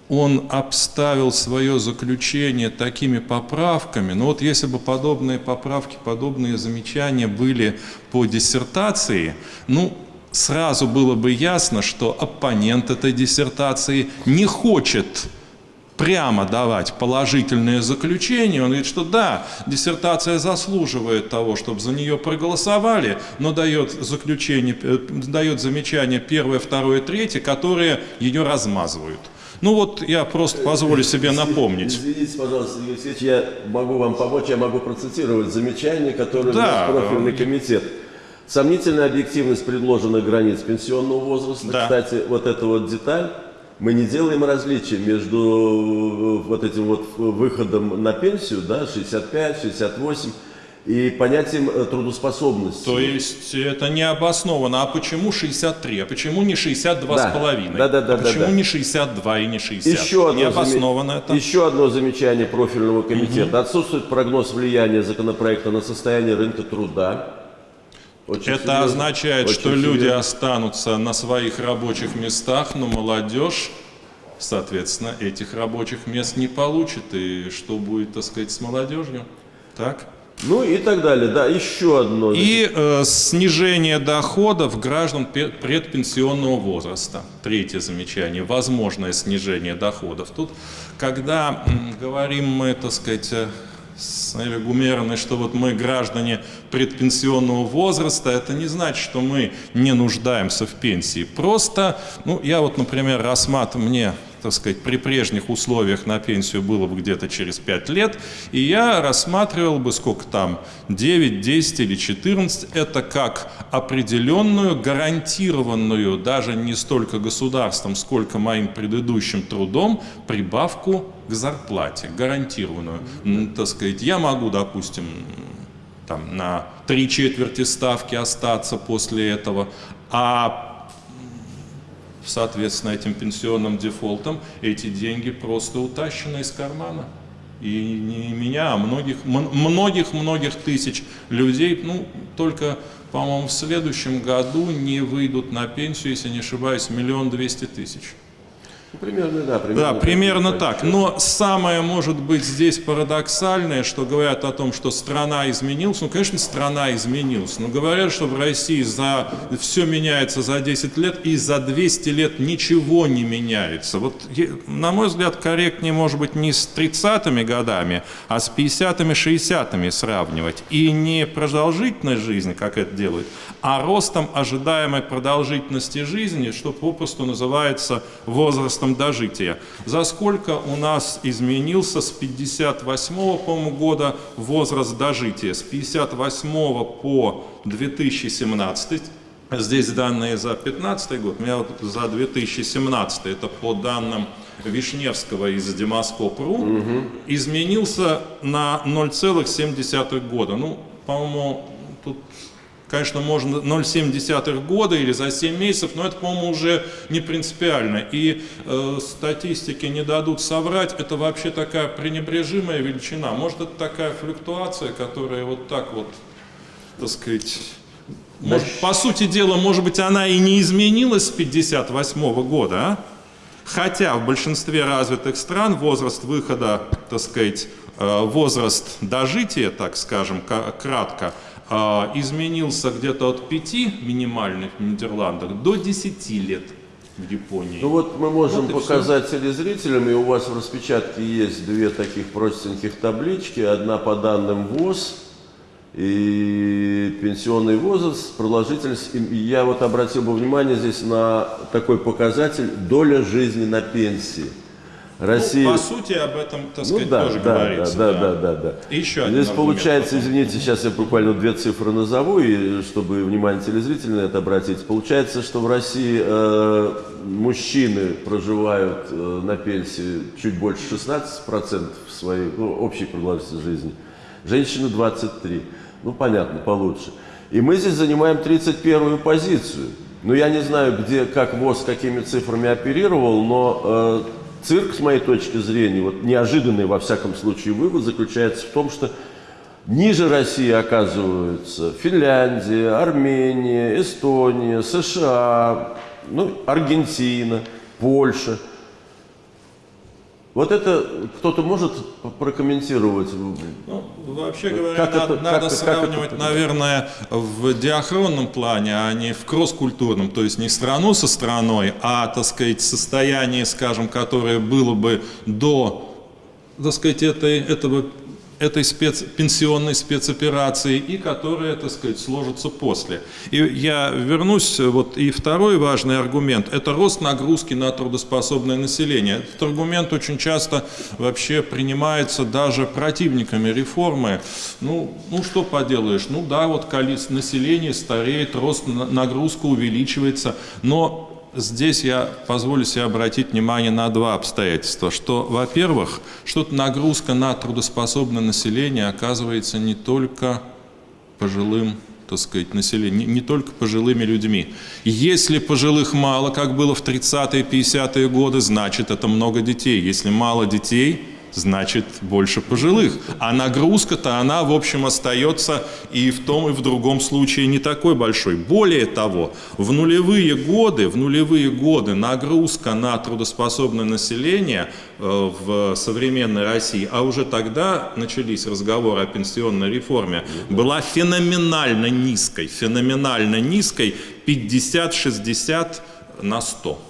он обставил свое заключение такими поправками. Но вот если бы подобные поправки, подобные замечания были по диссертации, ну, сразу было бы ясно, что оппонент этой диссертации не хочет прямо давать положительное заключение, он говорит, что да, диссертация заслуживает того, чтобы за нее проголосовали, но дает заключение, э, дает замечание первое, второе, третье, которые ее размазывают. Ну вот я просто позволю себе напомнить. Извините, пожалуйста, Алексеевич, я могу вам помочь, я могу процитировать замечание, которое да. профильный комитет. Сомнительная объективность предложенных границ пенсионного возраста. Да. Кстати, вот эта вот деталь мы не делаем различия между э, вот этим вот выходом на пенсию, да, 65, 68, и понятием э, трудоспособности. То есть это не обосновано. А почему 63? А почему не 62 да. с половиной? Да, да, да. А да, почему да. не 62 и не 60? Еще одно не обосновано зам... это? Еще одно замечание профильного комитета. Угу. Отсутствует прогноз влияния законопроекта на состояние рынка труда. Очень Это серьезно. означает, Очень что серьезно. люди останутся на своих рабочих местах, но молодежь, соответственно, этих рабочих мест не получит. И что будет, так сказать, с молодежью? Так? Ну и так далее, да, еще одно. И э, снижение доходов граждан предпенсионного возраста. Третье замечание, возможное снижение доходов. Тут, когда говорим мы, так сказать, Элли Гумеровной, что вот мы граждане предпенсионного возраста, это не значит, что мы не нуждаемся в пенсии. Просто, ну, я вот, например, рассматриваю, мне так сказать, при прежних условиях на пенсию было бы где-то через 5 лет, и я рассматривал бы, сколько там, 9, 10 или 14, это как определенную, гарантированную, даже не столько государством, сколько моим предыдущим трудом, прибавку к зарплате, гарантированную. Так сказать, я могу, допустим, там, на три четверти ставки остаться после этого, а соответственно, этим пенсионным дефолтом эти деньги просто утащены из кармана. И не меня, а многих, многих-многих тысяч людей, ну, только, по-моему, в следующем году не выйдут на пенсию, если не ошибаюсь, миллион двести тысяч. Ну, примерно, да. Примерно, да, примерно так. Но самое, может быть, здесь парадоксальное, что говорят о том, что страна изменилась. Ну, конечно, страна изменилась. Но говорят, что в России за... все меняется за 10 лет, и за 200 лет ничего не меняется. Вот, на мой взгляд, корректнее, может быть, не с 30-ми годами, а с 50-ми, 60-ми сравнивать. И не продолжительность жизни, как это делают, а ростом ожидаемой продолжительности жизни, что попросту называется возраст возрастом дожития. За сколько у нас изменился с 58 по года возраст дожития? С 58 по 2017 Здесь данные за 2015 год, у меня вот за 2017, это по данным Вишневского из Демоскоп.ру, угу. изменился на 0,7 года. Ну, по-моему, Конечно, можно 0,7 года или за 7 месяцев, но это, по-моему, уже не принципиально. И э, статистики не дадут соврать, это вообще такая пренебрежимая величина. Может, это такая флюктуация, которая вот так вот, так сказать... Может, по сути дела, может быть, она и не изменилась с 1958 года, а? Хотя в большинстве развитых стран возраст выхода, так сказать, э, возраст дожития, так скажем, кратко, изменился где-то от 5 минимальных в Нидерландах до 10 лет в Японии. Ну вот мы можем вот показать все. телезрителям, и у вас в распечатке есть две таких простеньких таблички. Одна по данным ВОЗ, и пенсионный возраст, продолжительность. И я вот обратил бы внимание здесь на такой показатель доля жизни на пенсии. Россия... Ну, по сути, об этом, так ну, сказать, да, тоже да, говорится. Да, да, да, да. да. И еще Здесь получается, потом. извините, сейчас я буквально две цифры назову, и чтобы внимание телезрителей на это обратить. Получается, что в России э, мужчины проживают э, на пенсии чуть больше 16% своей ну, общей продолжительности жизни, женщины 23%. Ну, понятно, получше. И мы здесь занимаем 31-ю позицию. Ну, я не знаю, где, как ВОЗ, какими цифрами оперировал, но э, цирк, с моей точки зрения, вот неожиданный, во всяком случае, вывод заключается в том, что ниже России оказываются Финляндия, Армения, Эстония, США, ну, Аргентина, Польша – вот это кто-то может прокомментировать? Ну, вообще говоря, как надо, это, надо как, сравнивать, как это? наверное, в диахронном плане, а не в кросс-культурном, то есть не страну со страной, а, так сказать, состояние, скажем, которое было бы до, так сказать, этой, этого этой спец, пенсионной спецоперации и которые, так сказать, сложатся после. И я вернусь, вот и второй важный аргумент – это рост нагрузки на трудоспособное население. Этот аргумент очень часто вообще принимается даже противниками реформы. Ну, ну что поделаешь, ну да, вот количество населения стареет, рост нагрузка увеличивается, но здесь я позволю себе обратить внимание на два обстоятельства. Что, во-первых, что нагрузка на трудоспособное население оказывается не только пожилым так сказать, населением, не, не только пожилыми людьми. Если пожилых мало, как было в 30-е, 50-е годы, значит это много детей. Если мало детей, значит больше пожилых. А нагрузка-то она, в общем, остается и в том, и в другом случае не такой большой. Более того, в нулевые годы, в нулевые годы нагрузка на трудоспособное население э, в современной России, а уже тогда начались разговоры о пенсионной реформе, была феноменально низкой, феноменально низкой 50-60 на 100.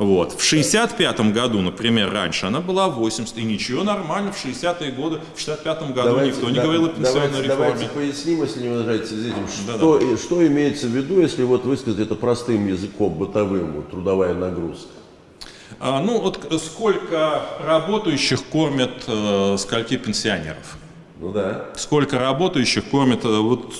Вот. В 65 году, например, раньше она была 80, и ничего, нормально, в 60-е годы, в 65 году давайте, никто не да, говорил о пенсионной давайте, реформе. Давайте поясним, если не возражаете этим, что, да, да. что имеется в виду, если вот высказать это простым языком, бытовым, вот, трудовая нагрузка? А, ну, вот сколько работающих кормят э, скольки пенсионеров? Ну да. Сколько работающих кормят, э, вот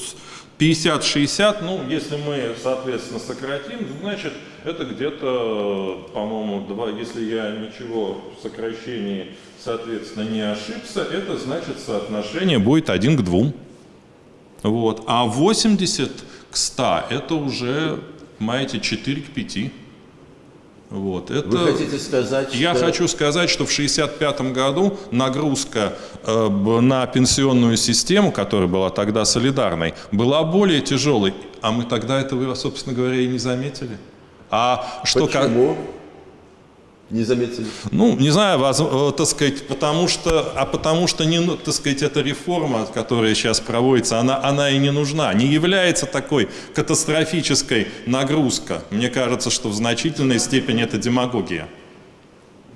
50-60, ну, если мы, соответственно, сократим, значит, это где-то, по-моему, два, если я ничего в сокращении, соответственно, не ошибся, это значит соотношение будет 1 к 2. Вот. А 80 к 100 это уже, понимаете, 4 к 5. Вот, это... Вы хотите сказать, Я что... хочу сказать, что в 1965 году нагрузка э, на пенсионную систему, которая была тогда солидарной, была более тяжелой. А мы тогда этого, собственно говоря, и не заметили. А что Почему? Как... Не заметили? Ну, не знаю, вас, э, так сказать, потому что, а потому что, не, ну, так сказать, эта реформа, которая сейчас проводится, она, она и не нужна, не является такой катастрофической нагрузка. Мне кажется, что в значительной степени это демагогия.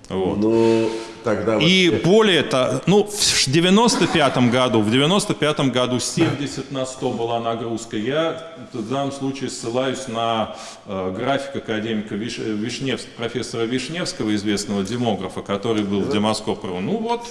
Вот. Ну, тогда... И вот... более того, ну, в 95 году, в 95 году 70 на 100 была нагрузка. Я в данном случае ссылаюсь на э, график академика Виш... Вишневс... профессора Вишневского, известного демографа, который был в Демоскопрову. Ну вот,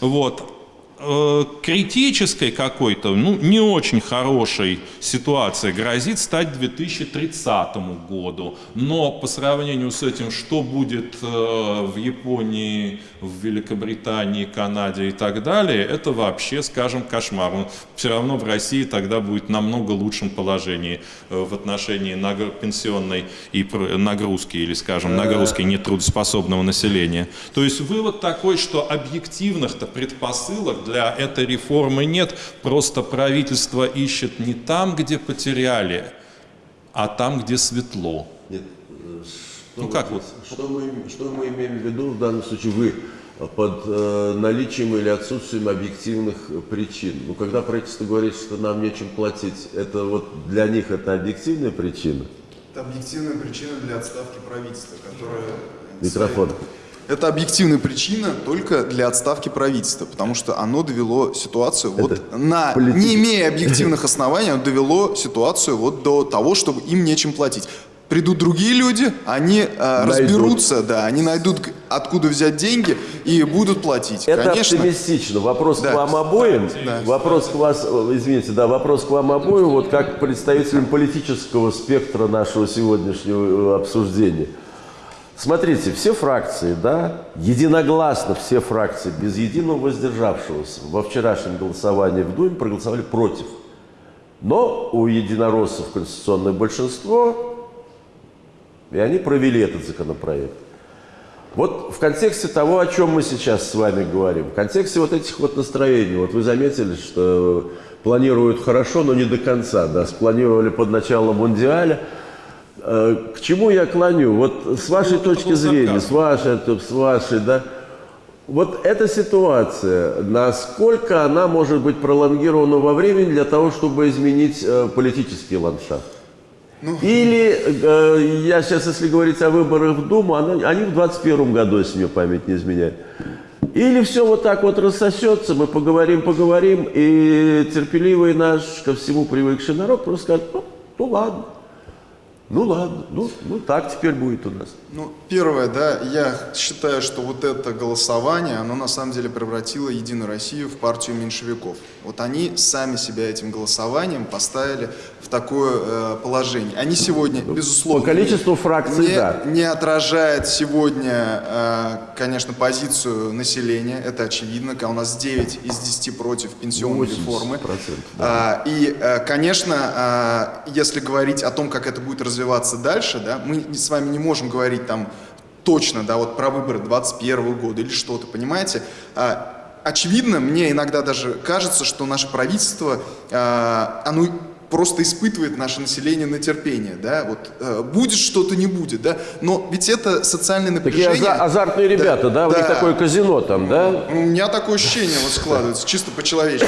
вот. Э, критической какой-то, ну, не очень хорошей ситуации грозит стать 2030 году. Но по сравнению с этим, что будет э, в Японии, в Великобритании, Канаде и так далее, это вообще, скажем, кошмар. Он все равно в России тогда будет намного лучшем положении э, в отношении пенсионной и нагрузки, или, скажем, нагрузки нетрудоспособного населения. То есть вывод такой, что объективных-то предпосылок для этой реформы нет, просто правительство ищет не там, где потеряли, а там, где светло. Нет, э, что ну как вот? Что мы, что мы имеем в виду в данном случае? Вы под э, наличием или отсутствием объективных причин. Ну, когда правительство говорит, что нам нечем платить, это вот для них это объективная причина? Это объективная причина для отставки правительства, которая... Микрофон. Своей это объективная причина только для отставки правительства, потому что оно довело ситуацию Это вот на, не имея объективных оснований, оно довело ситуацию вот до того, чтобы им нечем платить. Придут другие люди, они э, разберутся, да, они найдут, откуда взять деньги и будут платить. Это Конечно. оптимистично. Вопрос да. к вам обоим. Да. Вопрос к вас, извините, да, вопрос к вам обоим, вот как представителям политического спектра нашего сегодняшнего обсуждения. Смотрите, все фракции, да, единогласно все фракции, без единого воздержавшегося во вчерашнем голосовании в Думе проголосовали против. Но у единороссов конституционное большинство, и они провели этот законопроект. Вот в контексте того, о чем мы сейчас с вами говорим, в контексте вот этих вот настроений, вот вы заметили, что планируют хорошо, но не до конца, да, спланировали под начало Мундиаля, к чему я клоню? Вот с вашей ну, точки зрения, с вашей, с вашей, да, вот эта ситуация, насколько она может быть пролонгирована во времени для того, чтобы изменить э, политический ландшафт? Ну, Или, э, я сейчас, если говорить о выборах в Думу, она, они в 21 году, если мне память не изменяет. Или все вот так вот рассосется, мы поговорим, поговорим, и терпеливый наш, ко всему привыкший народ просто скажет, ну, ну ладно. Ну ладно, ну, ну так теперь будет у нас. Ну, первое, да, я считаю, что вот это голосование, оно на самом деле превратило Единую Россию в партию меньшевиков. Вот они сами себя этим голосованием поставили в такое э, положение. Они сегодня, ну, безусловно, по количеству фракций, не, да. не отражает сегодня, э, конечно, позицию населения, это очевидно, когда у нас 9 из 10 против пенсионной реформы. Да. А, и, э, конечно, э, если говорить о том, как это будет развиваться дальше, да, мы с вами не можем говорить там точно, да, вот про выборы 21 года или что-то, понимаете? А, очевидно, мне иногда даже кажется, что наше правительство, а, оно просто испытывает наше население на терпение, да, вот э, будет что-то, не будет, да, но ведь это социальное напряжение. Такие азартные ребята, да, да, у них такое казино там, да? У меня такое ощущение вот складывается, чисто по-человечески.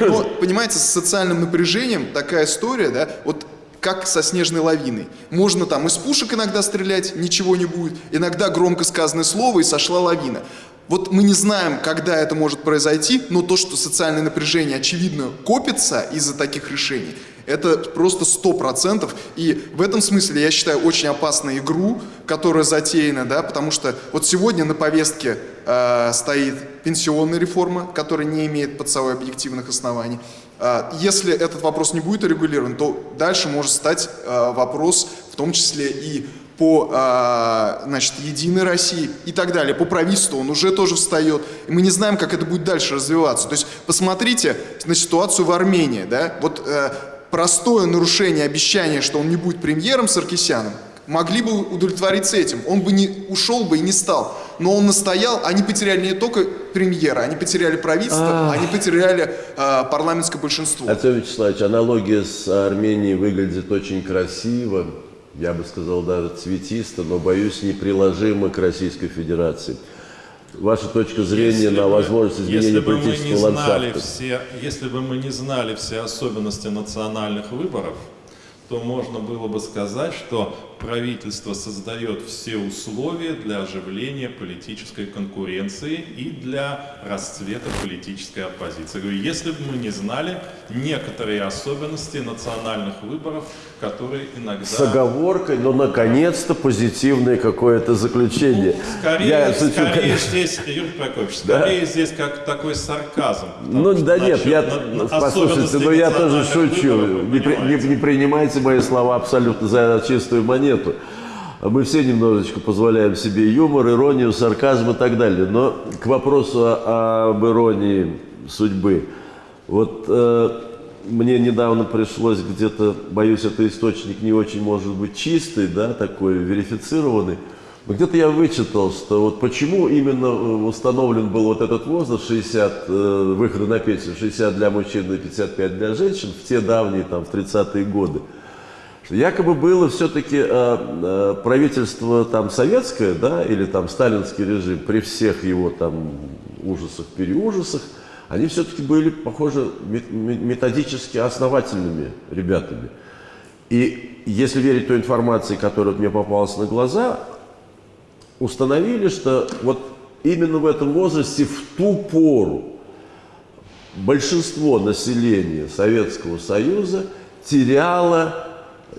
Да? Но, понимаете, с социальным напряжением такая история, да, вот как со снежной лавиной. Можно там из пушек иногда стрелять, ничего не будет, иногда громко сказанное слово и сошла лавина. Вот мы не знаем, когда это может произойти, но то, что социальное напряжение, очевидно, копится из-за таких решений, это просто сто процентов. И в этом смысле я считаю очень опасную игру, которая затеяна, да, потому что вот сегодня на повестке э, стоит пенсионная реформа, которая не имеет под собой объективных оснований. А, если этот вопрос не будет урегулирован, то дальше может стать а, вопрос в том числе и по а, значит, Единой России и так далее, по правительству он уже тоже встает. И мы не знаем, как это будет дальше развиваться. То есть посмотрите на ситуацию в Армении. Да? Вот э, простое нарушение обещания, что он не будет премьером Саркисяном, могли бы удовлетвориться этим. Он бы не ушел бы и не стал. Но он настоял, они потеряли не только премьера, они потеряли правительство, а они потеряли э, парламентское большинство. Артем Вячеславович, аналогия с Арменией выглядит очень красиво, я бы сказал даже цветисто, но, боюсь, неприложимо к Российской Федерации. Ваша точка зрения если на возможность изменения политического ландшафта? Все, если бы мы не знали все особенности национальных выборов, то можно было бы сказать, что правительство создает все условия для оживления политической конкуренции и для расцвета политической оппозиции. Говорю, если бы мы не знали некоторые особенности национальных выборов, которые иногда... С оговоркой, но наконец-то позитивное какое-то заключение. Ну, скорее, я скорее здесь, Юрий Прокопьевич, скорее да? здесь как такой сарказм. Ну да нет, я, на, послушайте, но я тоже шучу. Не, не, не принимайте мои слова абсолютно за чистую монету. Мы все немножечко позволяем себе юмор, иронию, сарказм и так далее. Но к вопросу об иронии судьбы. Вот э, мне недавно пришлось где-то, боюсь, это источник не очень может быть чистый, да, такой верифицированный. Но где-то я вычитал, что вот почему именно э, установлен был вот этот возраст 60, э, выхода на пенсию, 60 для мужчин и 55 для женщин в те давние, там, в 30-е годы. Якобы было все-таки э, э, правительство там советское, да, или там сталинский режим, при всех его там ужасах, переужасах, они все-таки были, похоже, методически основательными ребятами. И если верить той информации, которая мне попалась на глаза, установили, что вот именно в этом возрасте, в ту пору, большинство населения Советского Союза теряло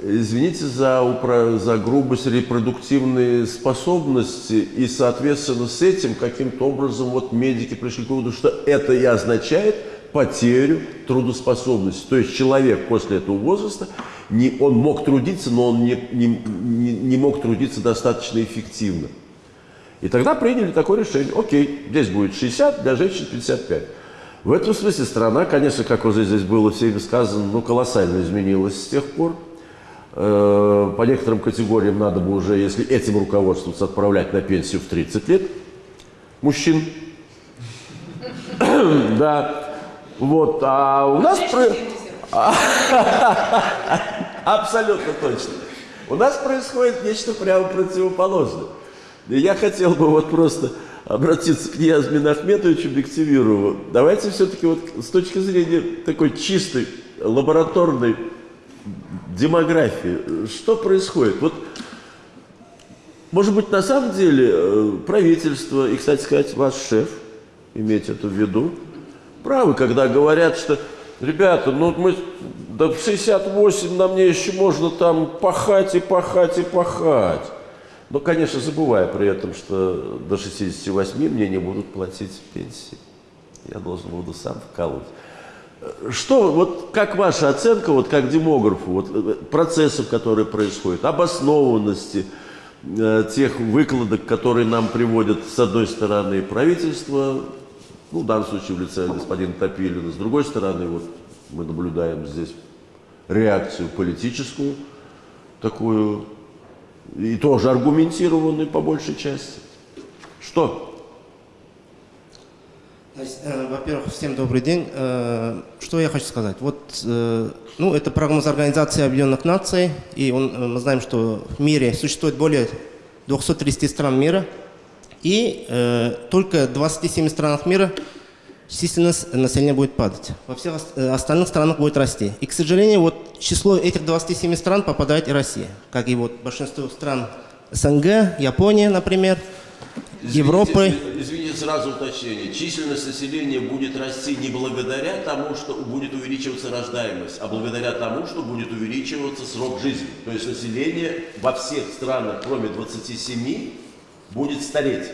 извините за, за грубость, репродуктивные способности, и, соответственно, с этим каким-то образом вот медики пришли к выводу, что это и означает потерю трудоспособности. То есть человек после этого возраста, не, он мог трудиться, но он не, не, не, мог трудиться достаточно эффективно. И тогда приняли такое решение, окей, здесь будет 60, для женщин 55. В этом смысле страна, конечно, как уже здесь было всеми сказано, ну, колоссально изменилась с тех пор. Э, по некоторым категориям надо бы уже, если этим руководствоваться, отправлять на пенсию в 30 лет мужчин. Да. Вот. А у нас... Абсолютно точно. У нас происходит нечто прямо противоположное. Я хотел бы вот просто обратиться к Ниязмину Ахметовичу Бективирову. Давайте все-таки вот с точки зрения такой чистой лабораторной демографии. Что происходит? Вот, может быть, на самом деле э, правительство, и, кстати сказать, ваш шеф, имейте это в виду, правы, когда говорят, что, ребята, ну мы до да 68 на мне еще можно там пахать и пахать и пахать. Но, конечно, забывая при этом, что до 68 мне не будут платить пенсии. Я должен буду сам вкалывать. Что, вот как ваша оценка, вот как демографу, вот, э, процессов, которые происходят, обоснованности э, тех выкладок, которые нам приводят, с одной стороны, правительство, ну, в данном случае в лице господина Топилина, с другой стороны, вот мы наблюдаем здесь реакцию политическую, такую, и тоже аргументированную по большей части. Что? Э, во-первых, всем добрый день. Э, что я хочу сказать? Вот, э, ну, это прогноз Организации Объединенных Наций, и он, мы знаем, что в мире существует более 230 стран мира, и э, только в 27 странах мира численность населения будет падать. Во всех остальных странах будет расти. И, к сожалению, вот число этих 27 стран попадает и Россия, как и вот большинство стран СНГ, Япония, например, Извините, Европы. Извините, сразу уточнение. Численность населения будет расти не благодаря тому, что будет увеличиваться рождаемость, а благодаря тому, что будет увеличиваться срок жизни. То есть население во всех странах, кроме 27, будет стареть.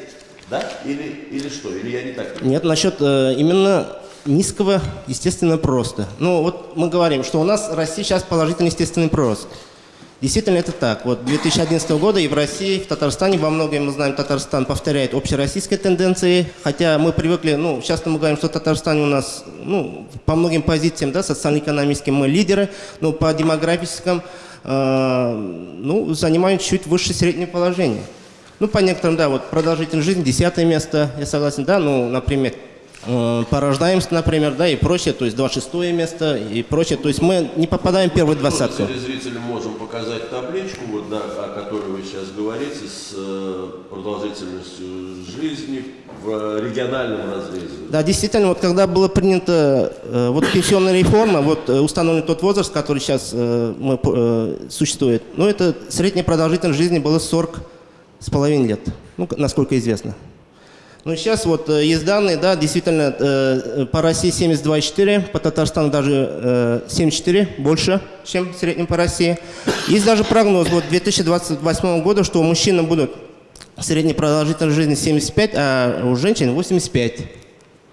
Да? Или, или что? Или я не так? Нет, насчет э, именно низкого, естественно, просто. Ну, вот мы говорим, что у нас Россия сейчас положительный естественный прирост. Действительно, это так. Вот 2011 года и в России, в Татарстане, во многом мы знаем, Татарстан повторяет общероссийские тенденции, хотя мы привыкли, ну, часто мы говорим, что Татарстан у нас, ну, по многим позициям, да, социально-экономическим мы лидеры, но по демографическим, э, ну, занимаем чуть выше среднего положения. Ну, по некоторым, да, вот продолжительность жизни, десятое место, я согласен, да, ну, например, по рождаемости, например, да, и прочее, то есть 26 место и прочее. То есть мы не попадаем в первую двадцатку. Телезрителям можем показать табличку, вот, да, о которой вы сейчас говорите, с э, продолжительностью жизни в региональном разрезе. Да, действительно, вот когда была принята э, вот пенсионная реформа, вот э, установлен тот возраст, который сейчас э, мы, э, существует, ну это средняя продолжительность жизни была 40 с половиной лет, ну, насколько известно. Ну, сейчас вот э, есть данные, да, действительно, э, по России 72,4, по Татарстану даже э, 74, больше, чем в среднем по России. Есть даже прогноз вот 2028 года, что у мужчин будут средняя продолжительность жизни 75, а у женщин 85.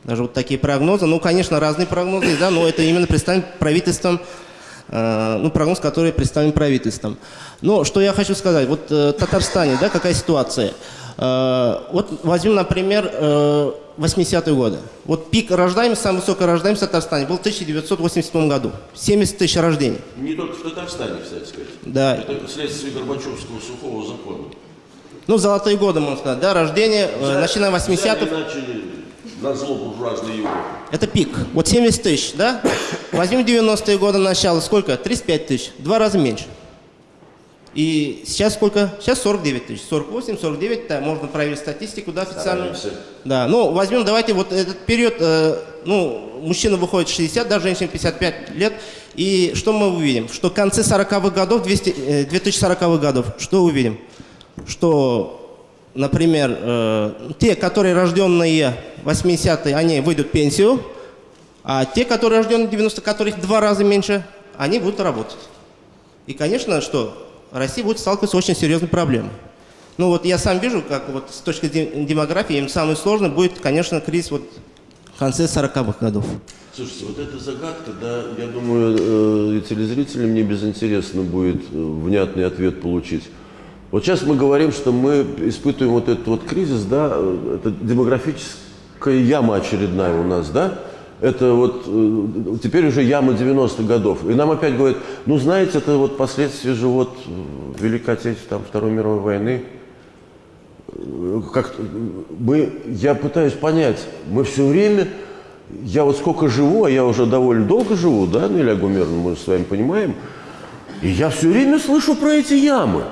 Даже вот такие прогнозы. Ну, конечно, разные прогнозы, да, но это именно представлен правительством, э, ну, прогноз, который представлен правительством. Но что я хочу сказать, вот э, в Татарстане, да, какая ситуация? Э, вот возьмем, например, э, 80-е годы. Вот пик рождаемости, самая высокая рождаемость в Татарстане был в 1987 году. 70 тысяч рождений. Не только в Татарстане, кстати сказать. Да. Это следствие Горбачевского сухого закона. Ну, золотые годы, можно сказать, да, рождение, э, начиная 80-х. Начали на зло буржуазной Европы. Это пик. Вот 70 тысяч, да? Возьмем 90-е годы начало, сколько? 35 тысяч, два раза меньше. И сейчас сколько? Сейчас 49 тысяч. 48, 49, да, можно проверить статистику, да, официальную. Стараемся. Да, ну, возьмем, давайте вот этот период, э, ну, мужчина выходит 60, да, женщина 55 лет, и что мы увидим? Что в конце 40-х годов, 200, э, 2040-х годов, что увидим? Что, например, э, те, которые рожденные 80-е, они выйдут в пенсию, а те, которые рождены в 90-х, которых в два раза меньше, они будут работать. И, конечно, что Россия будет сталкиваться с очень серьезной проблемой. Ну вот я сам вижу, как вот с точки демографии, им самое сложное будет, конечно, кризис вот в конце 40-х годов. Слушайте, вот эта загадка, да, я думаю, э, телезрителям не безинтересно будет э, внятный ответ получить. Вот сейчас мы говорим, что мы испытываем вот этот вот кризис, да, э, это демографическая яма очередная у нас, да, это вот э, теперь уже яма 90-х годов. И нам опять говорят, ну знаете, это вот последствия же вот э, Великой Отечественной, там, Второй мировой войны. Как мы, я пытаюсь понять, мы все время, я вот сколько живу, а я уже довольно долго живу, да, ну, Илья Гумеровна, мы с вами понимаем, и я все время слышу про эти ямы.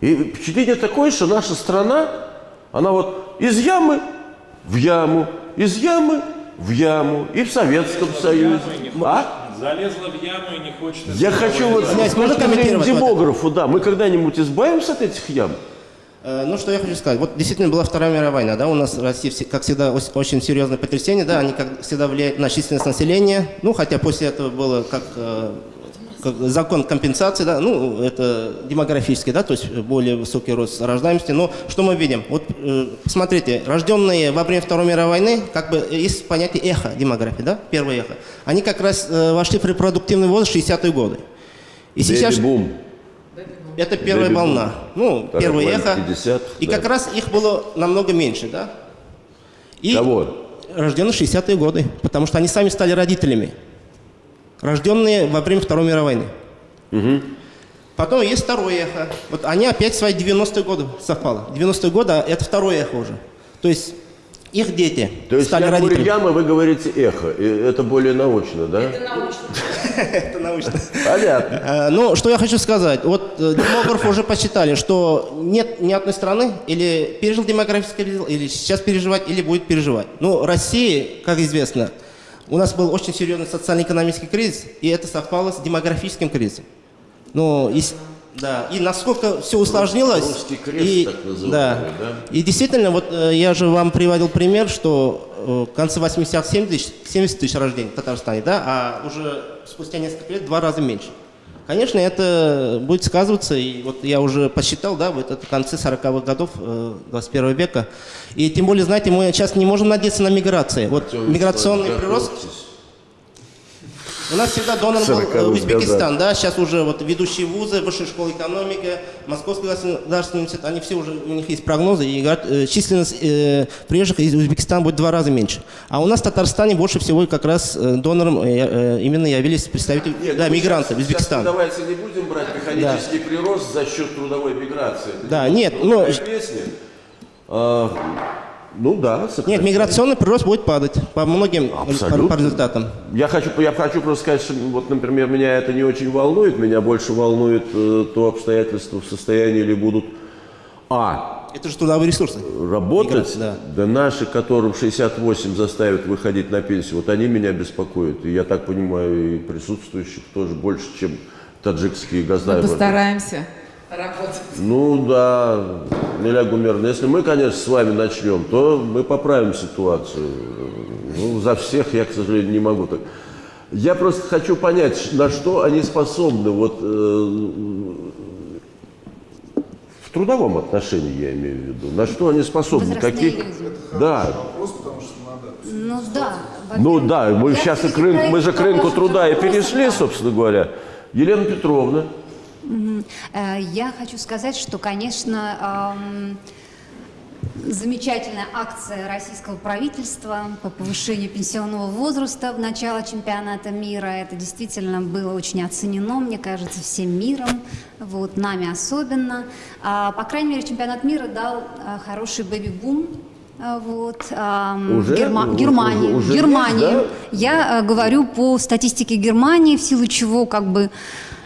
И впечатление такое, что наша страна, она вот из ямы в яму, из ямы в яму и в Советском Союзе. А? Залезла в яму и не хочет... Я хочу вот с точки зрения демографу, да, мы когда-нибудь избавимся от этих ям? Э, Ну, что я хочу сказать. Вот действительно была Вторая мировая война, да, у нас в России, все- как всегда, очень серьезное потрясение, да, они, как всегда, влияют на численность населения, ну, хотя после этого было как, э, как закон компенсации, да, ну, это демографический, да, то есть более высокий рост рождаемости, но что мы видим? Вот, э, посмотрите, рожденные во время Второй мировой войны, как бы есть понятие эхо демографии, да, первое эхо, они как раз э, вошли в репродуктивный возраст 60-е годы. И сейчас... Бэби-бум. Это первая Бэби-бум. волна. Ну, Вторая первое эхо. 50, и да. как раз их было намного меньше, да? И Кого? рождены в 60-е годы, потому что они сами стали родителями. Рожденные во время Второй мировой войны. Потом есть второе эхо. Вот они опять свои 90-е годы совпало. 90-е годы а это второе эхо уже. То есть их дети То есть стали родителями. яма, вы говорите эхо. И это более научно, да? Это научно. Понятно. Э, Ну, что я хочу сказать. Вот э, демографы уже посчитали, что нет ни одной страны, или пережил демографический кризис, или сейчас переживать, или будет переживать. Ну, Россия, как известно, у нас был очень серьезный социально-экономический кризис, и это совпало с демографическим кризисом. Ну, и, да, и насколько все усложнилось. Русский крест, и, так называемый, да. да? И действительно, вот э, я же вам приводил пример, что в конце 80-х 70 тысяч, 70 тысяч рождений в Татарстане, да, а уже спустя несколько лет в два раза меньше. Конечно, это будет сказываться, и вот я уже посчитал, да, вот это в конце 40-х годов э, 21 века. И тем более, знаете, мы сейчас не можем надеяться на миграции. Вот миграционный прирост готовьтесь. У нас всегда донор был э, 40-х Узбекистан, да, сейчас уже вот ведущие вузы, высшая школа экономики, Московский государственный университет, они все уже, у них есть прогнозы, и говорят, э, численность э, приезжих из Узбекистана будет в два раза меньше. А у нас в Татарстане больше всего как раз э, донором э, именно явились представители, Нет, да, ну, мигранты сейчас- Узбекистана. сейчас Давайте не будем брать механический прирост за счет трудовой миграции. Это Да, не нет, ну, песня. Ну да, Нет, сократить. миграционный прирост будет падать по многим по, Абсолютно. по результатам. Я хочу, я хочу просто сказать, что вот, например, меня это не очень волнует, меня больше волнует э, то обстоятельство, в состоянии ли будут а Это же трудовые ресурсы. работать, Мигранты, да. да наши, которым 68 заставят выходить на пенсию, вот они меня беспокоят. И я так понимаю, и присутствующих тоже больше, чем таджикские Мы газдайвы. постараемся работать. Ну да, Неля Гумеровна, если мы, конечно, с вами начнем, то мы поправим ситуацию. Ну, за всех я, к сожалению, не могу так. Я просто хочу понять, на что они способны вот э, в трудовом отношении, я имею в виду. На что они способны? Возрастные Какие? люди. Да. Ну да. Ну да, мы я сейчас и к рынку, мы же к рынку труда и перешли, собственно говоря. Елена Петровна. Э, Я хочу сказать, что, конечно, эм, замечательная акция российского правительства по повышению пенсионного возраста в начало чемпионата мира. Это действительно было очень оценено, мне кажется, всем миром, вот, нами особенно. А, по крайней мере, чемпионат мира дал а, хороший бэби-бум. а, Вот, ам, Уже? Герма- Уже- Германии. уже в Германии. есть, да? Я э, говорю по статистике Германии, в силу чего как бы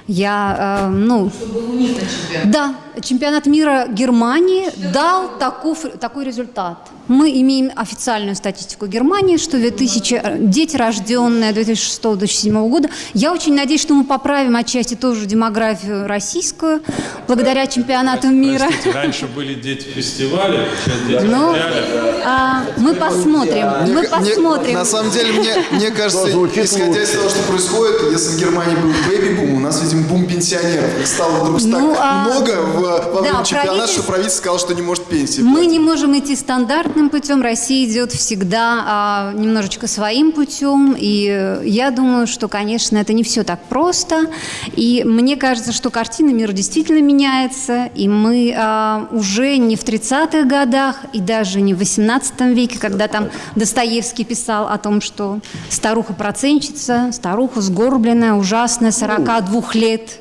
я, э, ну, Чтобы у них на чемпионат. да, чемпионат мира Германии дал таков, такой результат. Мы имеем официальную статистику Германии, что 2000, э, дети, рожденные 2006-2007 года. Я очень надеюсь, что мы поправим отчасти тоже демографию российскую, благодаря чемпионату мира. Простите, раньше были дети фестиваля, сейчас дети Ну, а, мы посмотрим, Мне мы посмотрим. на самом деле, мне, мне кажется, исходя из того, что происходит, если в Германии был бэби-бум, у нас, видимо, бум пенсионеров. Их стало вдруг Ну, так а, много в, во время да, чемпионата, правительство- что правительство сказало, что не может пенсии Мы платить. не можем идти стандартным путем, Россия идет всегда а, немножечко своим путем, и я думаю, что, конечно, это не все так просто, и мне кажется, что картина мира действительно меняется, и мы а, уже не в 30-х годах, и даже не в 18 веке, когда там Достоевский писал о том, что старуха-проценщица, старуха сгорбленная, ужасная, 42 лет,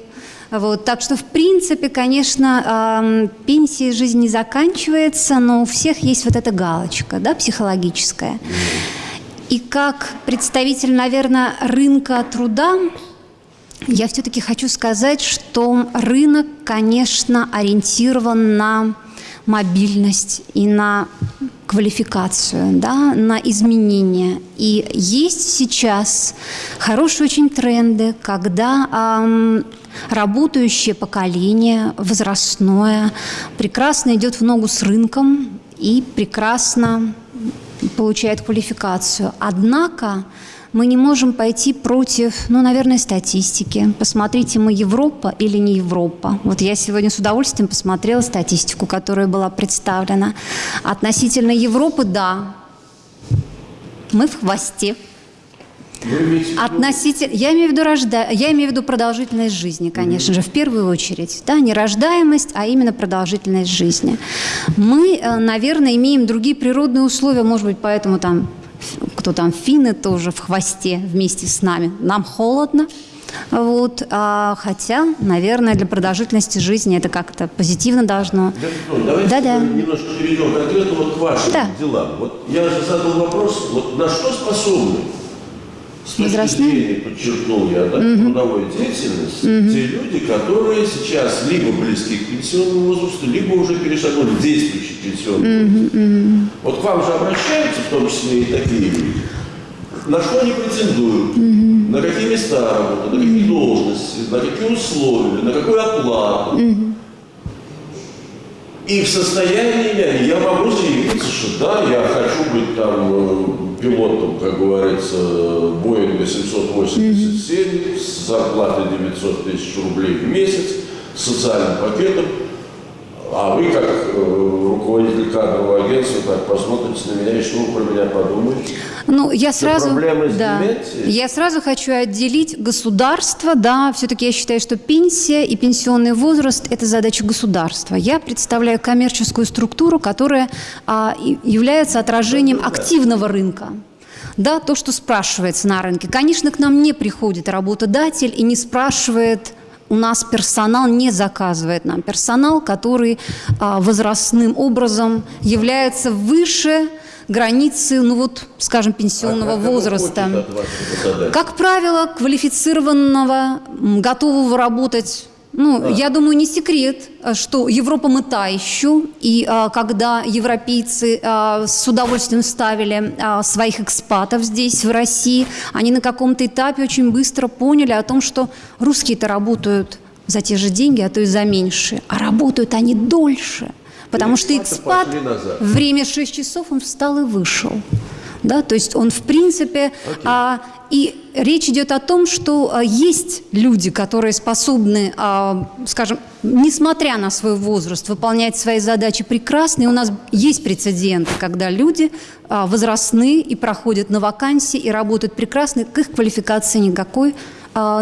вот, так что, в принципе, конечно, эм, пенсия жизнь не заканчивается, но у всех есть вот эта галочка, да, психологическая. И как представитель, наверное, рынка труда, я все-таки хочу сказать, что рынок, конечно, ориентирован на мобильность и на квалификацию, да, на изменения. И есть сейчас хорошие очень тренды, когда ам, работающее поколение, возрастное, прекрасно идет в ногу с рынком и прекрасно получает квалификацию. Однако мы не можем пойти против, ну, наверное, статистики. Посмотрите, мы Европа или не Европа. Вот я сегодня с удовольствием посмотрела статистику, которая была представлена. Относительно Европы, да, мы в хвосте. Относительно, я имею в виду рожда, я имею в виду продолжительность жизни, конечно же, в первую очередь, да, не рождаемость, а именно продолжительность жизни. Мы, э, наверное, имеем другие природные условия, может быть, поэтому там кто там финны тоже в хвосте вместе с нами. Нам холодно, вот, а, хотя, наверное, для продолжительности жизни это как-то позитивно должно. Давайте Да-да. немножко перейдем конкретно вот к вашим Да. делам. Вот я же задал вопрос, вот на что способны Возрастные? зрения, подчеркнул я, да, трудовой деятельности, те люди, которые сейчас либо близки к пенсионному возрасту, либо уже перешагнули действующий пенсионный возраст. Вот к вам же обращаются, в том числе и такие люди. На что они претендуют, на какие места работают, на какие должности, на какие условия, на какую оплату. И в состоянии я могу заявиться, что да, я хочу быть там э, пилотом, как говорится, Боинга 787 с зарплатой 900 тысяч рублей в месяц, с социальным пакетом, а вы, как э, руководитель кадрового агентства, так посмотрите на меня и что вы про меня подумаете? Ну, я сразу, да, я сразу хочу отделить государство, да, все-таки я считаю, что пенсия и пенсионный возраст – это задача государства. Я представляю коммерческую структуру, которая а, является отражением активного рынка. Да, то, что спрашивается на рынке. Конечно, к нам не приходит работодатель и не спрашивает у нас персонал не заказывает нам. Персонал, который а, возрастным образом является выше границы, ну вот, скажем, пенсионного а возраста. Как правило, квалифицированного, готового работать ну, да. я думаю, не секрет, что Европа мы та еще, и а, когда европейцы а, с удовольствием ставили а, своих экспатов здесь, в России, они на каком-то этапе очень быстро поняли о том, что русские-то работают за те же деньги, а то и за меньше, а работают они дольше. Потому что экспат, время 6 часов, он встал и вышел. Да, то есть он, в принципе, okay. а, и речь идет о том, что а, есть люди, которые способны, а, скажем, несмотря на свой возраст, выполнять свои задачи прекрасно. И у нас есть прецеденты, когда люди а, возрастные и проходят на вакансии и работают прекрасно, к их квалификации никакой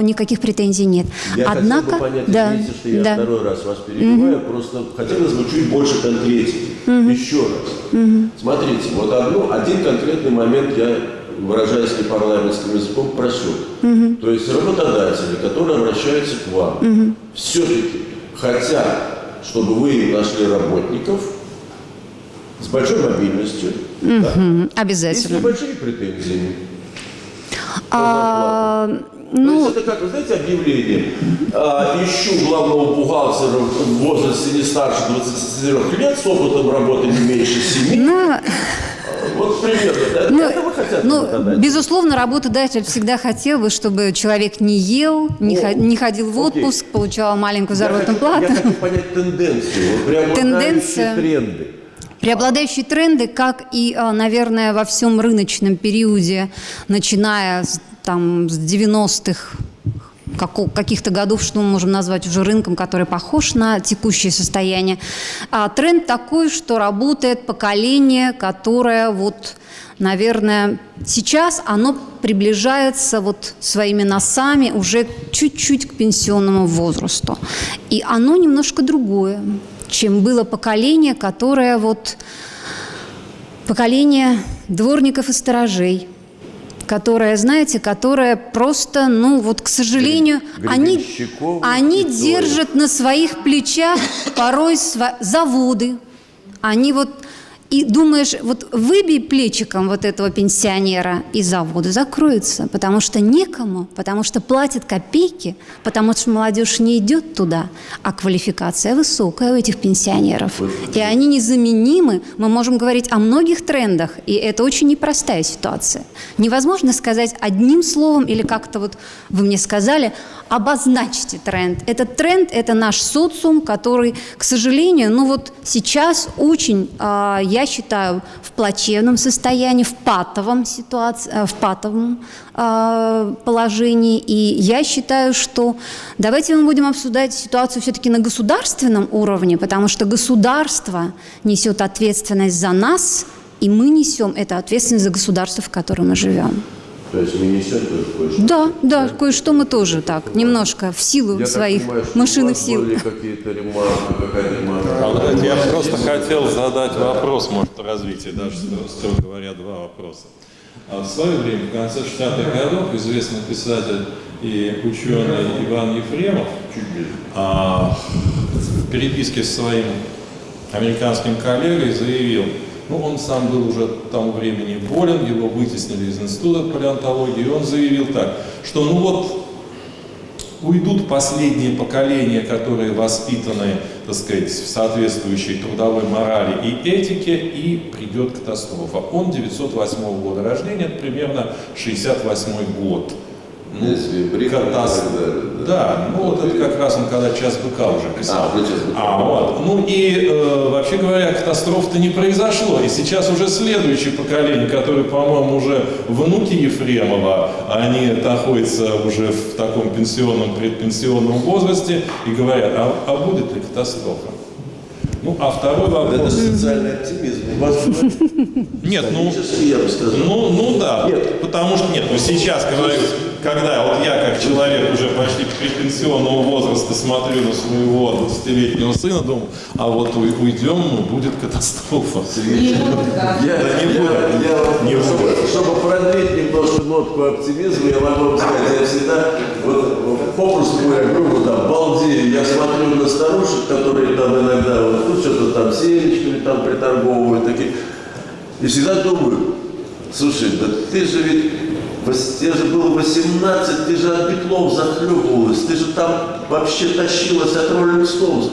никаких претензий нет. Я Однако, хотел бы понять, да, извините, что я да. второй раз вас перебиваю, угу. просто хотелось бы чуть больше конкретики. Угу. Еще раз. Угу. Смотрите, вот одну, один конкретный момент я, выражаясь непарламентским языком, просек. Угу. То есть работодатели, которые обращаются к вам, угу. все-таки хотят, чтобы вы нашли работников с большой мобильностью. Угу. Да? Обязательно. И с небольшими претензиями. А, ну, То есть это как, вы знаете, объявление. А, ищу главного бухгалтера в возрасте не старше 24 лет, с опытом работы не меньше 7. Ну, вот примерно, ну, вы хотите ну, Безусловно, работодатель всегда хотел бы, чтобы человек не ел, не, О, не ходил в отпуск, окей. получал маленькую заработную плату. Я хочу понять тенденцию, вот Тенденция. тренды. Преобладающие тренды, как и, а, наверное, во всем рыночном периоде, начиная с там с 90-х каких-то годов, что мы можем назвать уже рынком, который похож на текущее состояние. А тренд такой, что работает поколение, которое вот, наверное, сейчас оно приближается вот своими носами уже чуть-чуть к пенсионному возрасту. И оно немножко другое, чем было поколение, которое вот поколение дворников и сторожей – которая, знаете, которая просто, ну вот, к сожалению, они, они держат на своих плечах порой заводы. Они вот и думаешь, вот выбей плечиком вот этого пенсионера, и заводы закроются, потому что некому, потому что платят копейки, потому что молодежь не идет туда, а квалификация высокая у этих пенсионеров. И они незаменимы. Мы можем говорить о многих трендах, и это очень непростая ситуация. Невозможно сказать одним словом или как-то вот вы мне сказали, обозначьте тренд. Этот тренд – это наш социум, который, к сожалению, ну вот сейчас очень, а, я считаю, в плачевном состоянии, в патовом, ситуации, э, в патовом а, положении. И я считаю, что давайте мы будем обсуждать ситуацию все-таки на государственном уровне, потому что государство несет ответственность за нас, и мы несем эту ответственность за государство, в котором мы живем. То есть мы несем тоже кое-что? Да, да, кое-что мы тоже так, немножко в силу я своих понимаю, машинных сил. Были какие-то ремарки, какая ремарка? Я просто хотел задать вопрос, может, развитие, даже, строго говоря, два вопроса. А в свое время, в конце 60-х годов, известный писатель и ученый Иван Ефремов а, в переписке с своим американским коллегой заявил, ну, он сам был уже к тому времени болен, его вытеснили из института палеонтологии, и он заявил так, что ну вот уйдут последние поколения, которые воспитаны, так сказать, в соответствующей трудовой морали и этике, и придет катастрофа. Он 908 года рождения, это примерно 68 год. Ну, катастрофа. Да, да, ну вот это как раз он когда час быка уже писал. А, час быка. А, вот. Ну и э, вообще говоря, катастроф-то не произошло. И сейчас уже следующее поколение, которое, по-моему, уже внуки Ефремова, они находятся уже в таком пенсионном, предпенсионном возрасте и говорят, а, а будет ли катастрофа? Ну, а второй вопрос... Это социальный оптимизм. Нет, ну, я бы сказал. ну, ну да, нет. потому что нет, ну сейчас говорю, когда вот я, как человек уже почти предпенсионного возраста, смотрю на своего 20-летнего сына, думаю, а вот уйдем, ну, будет катастрофа. Я, да не будет. Я, не будет. Чтобы продлить немножко нотку оптимизма, я могу вам сказать, я всегда, вот, попросту говоря, грубо там, балдею, я смотрю на старушек, которые там иногда, вот, ну, что-то там семечками там приторговывают, такие, и всегда думаю, слушай, да ты же ведь Тебе же было 18, ты же от битлов захлебывалась, ты же там вообще тащилась от Роллинг Стоунс.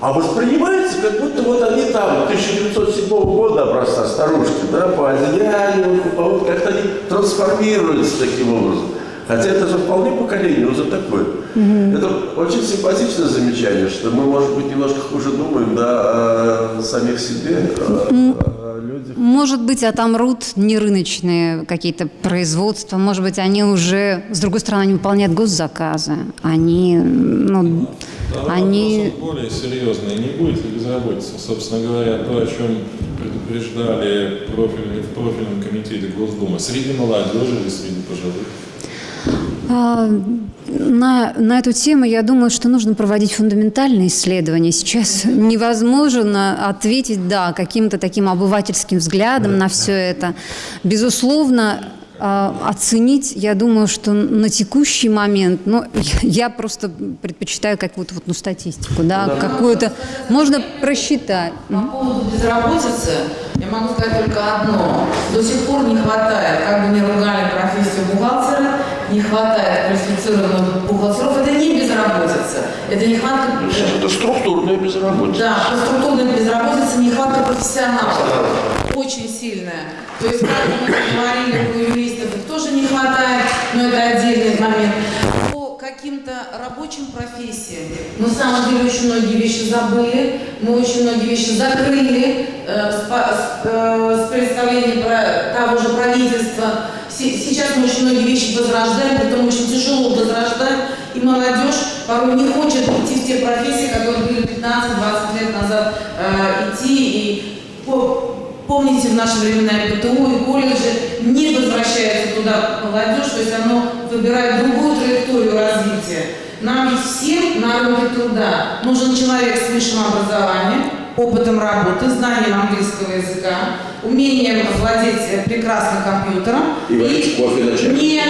А воспринимается, как будто вот они там, 1907 года образца старушки, да, по одеянию, вот как-то они трансформируются таким образом. Хотя это же вполне поколение уже такое. Mm-hmm. Это очень симпатичное замечание, что мы, может быть, немножко хуже думаем да, о самих себе, о, о людях. Может быть, отомрут не рыночные какие-то производства, может быть, они уже, с другой стороны, не выполняют госзаказы. Они, ну, да, они... более серьезные. Не будет ли безработицы? Собственно говоря, то, о чем предупреждали профильный, в профильном комитете Госдумы. Среди молодежи или среди пожилых? А, на, на эту тему я думаю, что нужно проводить фундаментальные исследования. Сейчас невозможно ответить, да, каким-то таким обывательским взглядом на все это. Безусловно, а, оценить, я думаю, что на текущий момент, ну, я просто предпочитаю какую-то вот, ну, статистику, да, да. какую-то, можно просчитать. По поводу безработицы я могу сказать только одно. До сих пор не хватает, как бы не ругали профессию бухгалтера, не хватает квалифицированных бухгалтеров. Это не безработица, это нехватка... Это структурная безработица. Да, это структурная безработица, нехватка профессионалов. Очень сильная. То есть, как мы говорили, у юристов их тоже не хватает, но это отдельный момент. По каким-то рабочим профессиям мы, на самом деле, очень многие вещи забыли, мы очень многие вещи закрыли э, с, с, э, с представлением про, того же правительства. Сейчас мы очень многие вещи возрождаем, притом очень тяжело возрождаем, и молодежь порой не хочет идти в те профессии, которые были 15-20 лет назад э, идти, и по, Помните, в наши времена и ПТУ, и колледжи не возвращается туда молодежь, то есть оно выбирает другую траекторию развития. Нам всем на рынке труда. Нужен человек с высшим образованием, опытом работы, знанием английского языка, умением владеть прекрасным компьютером. И водить кофе. Нет,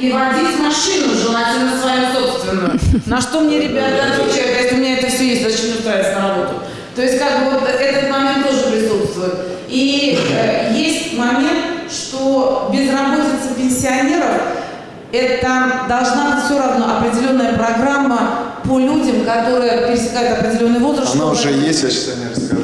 и водить машину, желательно свою собственную. На что мне ребята отвечают, если у меня это все есть, зачем устраиваться на работу? То есть как бы вот этот момент тоже присутствует. И э, есть момент, что безработица пенсионеров это должна быть все равно определенная программа по людям, которые пересекают определенный возраст. Она уже есть, я сейчас не расскажу.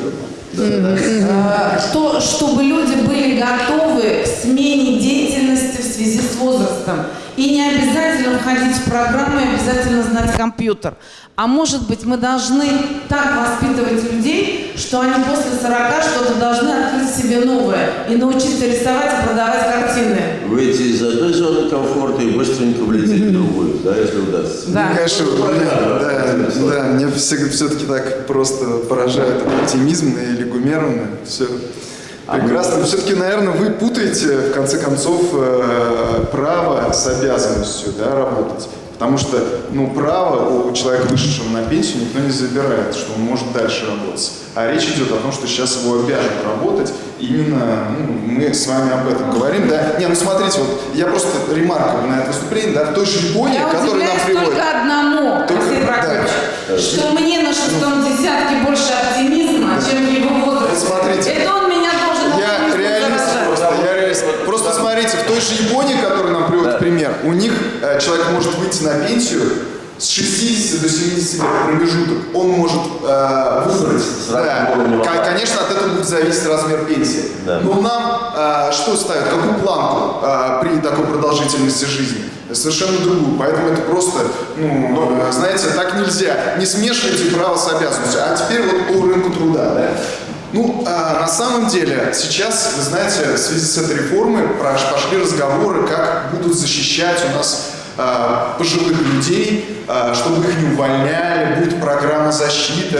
Э, то, чтобы люди были готовы к смене деятельности в связи с возрастом. И не обязательно входить в программу, и обязательно знать компьютер. А может быть, мы должны так воспитывать людей, что они после 40 что-то должны открыть себе новое и научиться рисовать и продавать картины. Выйти из одной зоны комфорта и быстренько влететь в другую, да, если удастся. Да, ну, конечно, да, да, да, мне все-таки так просто поражает оптимизм или гумерно, все Прекрасно. Все-таки, наверное, вы путаете, в конце концов, э, право с обязанностью да, работать. Потому что ну, право у человека, вышедшего на пенсию, никто не забирает, что он может дальше работать. А речь идет о том, что сейчас его обяжут работать. Именно ну, мы с вами об этом говорим. Да? Не, ну смотрите, вот я просто ремарка на это выступление, да, в той же Японии, которая нам приводит. только одному, только, да. что мне на шестом десятке больше оптимизма, да. чем его возраст. Смотрите. Это он смотрите, в той же Японии, которую нам приводит да. пример, у них э, человек может выйти на пенсию с 60 до 70 лет промежуток. Он может э, выбрать. Да. Конечно, от этого будет зависеть размер пенсии. Да. Но нам э, что ставят? Какую планку э, при такой продолжительности жизни? Совершенно другую. Поэтому это просто, ну, э, знаете, так нельзя. Не смешивайте право с обязанностью. А теперь вот по рынку труда. Да? Ну, а, на самом деле, сейчас, вы знаете, в связи с этой реформой пошли разговоры, как будут защищать у нас а, пожилых людей, а, чтобы их не увольняли, будет программа защиты.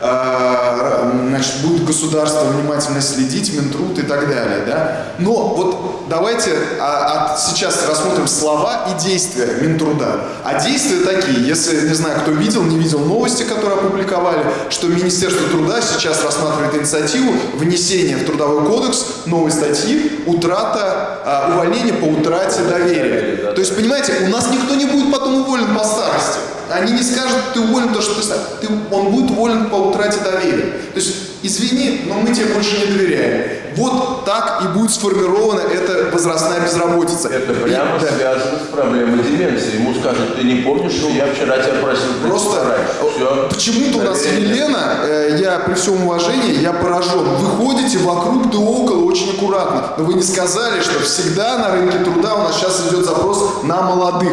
Э, значит, будет государство внимательно следить, Минтруд и так далее, да. Но вот давайте а, а сейчас рассмотрим слова и действия Минтруда. А действия такие, если, не знаю, кто видел, не видел новости, которые опубликовали, что Министерство труда сейчас рассматривает инициативу внесения в Трудовой кодекс новой статьи «Утрата, а, увольнение по утрате доверия». То есть, понимаете, у нас никто не будет Они не скажут, ты уволен, потому что ты, ты, он будет уволен по утрате доверия. То есть, извини, но мы тебе больше не доверяем. Вот так и будет сформирована эта возрастная безработица. Это прямо и, связано да. с проблемой деменции. Ему скажут, ты не помнишь, что я вчера тебя просил Просто почему-то у нас Елена, э, я при всем уважении, я поражен. Вы ходите вокруг да около очень аккуратно. Но вы не сказали, что всегда на рынке труда у нас сейчас идет запрос на молодых.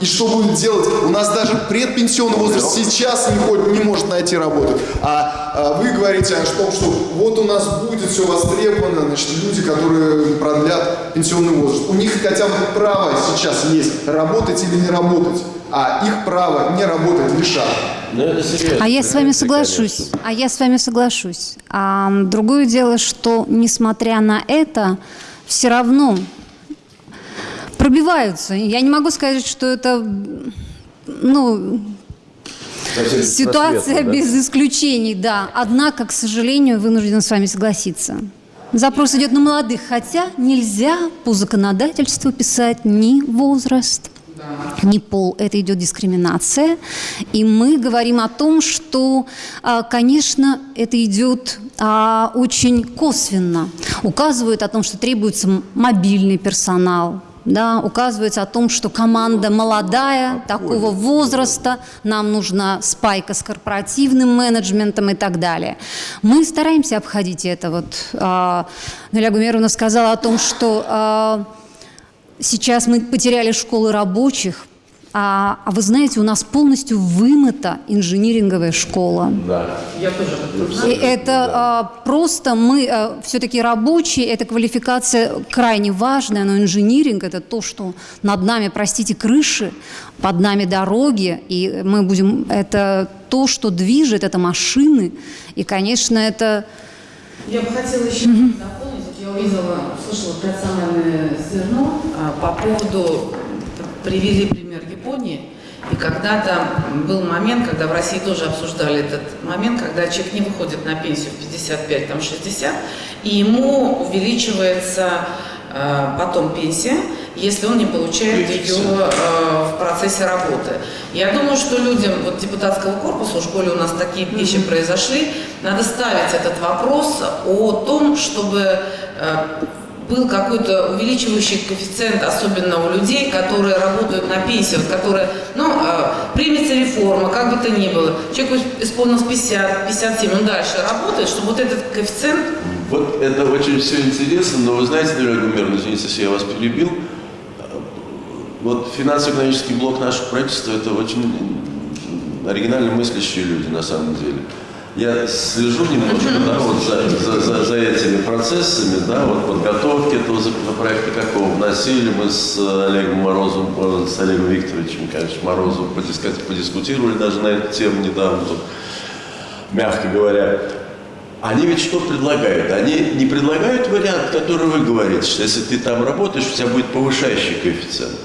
И что будет делать? У нас даже предпенсионный возраст сейчас не, ходит, не может найти работу. А, а вы говорите о том, что вот у нас будет все востребовано, значит, люди, которые продлят пенсионный возраст. У них хотя бы право сейчас есть работать или не работать, а их право не работать лишат. Ну, а я с вами соглашусь. А я с вами соглашусь. А, другое дело, что несмотря на это, все равно пробиваются. Я не могу сказать, что это, ну, ситуация да? без исключений, да. Однако, к сожалению, вынужден с вами согласиться. Запрос идет на молодых, хотя нельзя по законодательству писать ни возраст, ни пол. Это идет дискриминация. И мы говорим о том, что, а, конечно, это идет а, очень косвенно. Указывают о том, что требуется мобильный персонал, да, указывается о том, что команда молодая, такого возраста, нам нужна спайка с корпоративным менеджментом и так далее. Мы стараемся обходить это. Вот э, Наля Гумеровна сказала о том, что э, сейчас мы потеряли школы рабочих, а, а вы знаете, у нас полностью вымыта инжиниринговая школа. Да. Я тоже. И это да. а, просто мы а, все-таки рабочие, эта квалификация крайне важная, но инжиниринг это то, что над нами, простите, крыши, под нами дороги, и мы будем, это то, что движет, это машины, и, конечно, это... Я бы хотела еще mm-hmm. дополнить, я увидела, услышала национальное зерно а, по поводу привели пример Японии. И когда-то был момент, когда в России тоже обсуждали этот момент, когда человек не выходит на пенсию в 55, там 60, и ему увеличивается э, потом пенсия, если он не получает ее э, в процессе работы. Я думаю, что людям вот, депутатского корпуса, в школе у нас такие вещи произошли, надо ставить этот вопрос о том, чтобы э, был какой-то увеличивающий коэффициент, особенно у людей, которые работают на пенсию, которые, ну, э, примется реформа, как бы то ни было, человеку исполнилось 50, 57, он дальше работает, чтобы вот этот коэффициент... Вот это очень все интересно, но вы знаете, Ольга Гумеровна, извините, если я вас перебил, вот финансово-экономический блок нашего правительства – это очень оригинально мыслящие люди на самом деле я слежу немножко да, вот за, за, за, за этими процессами, да, вот подготовки этого законопроекта, какого вносили, мы с Олегом Морозовым, с Олегом Викторовичем, конечно, Морозовым подискутировали даже на эту тему недавно, тут, мягко говоря. Они ведь что предлагают? Они не предлагают вариант, который вы говорите, что если ты там работаешь, у тебя будет повышающий коэффициент.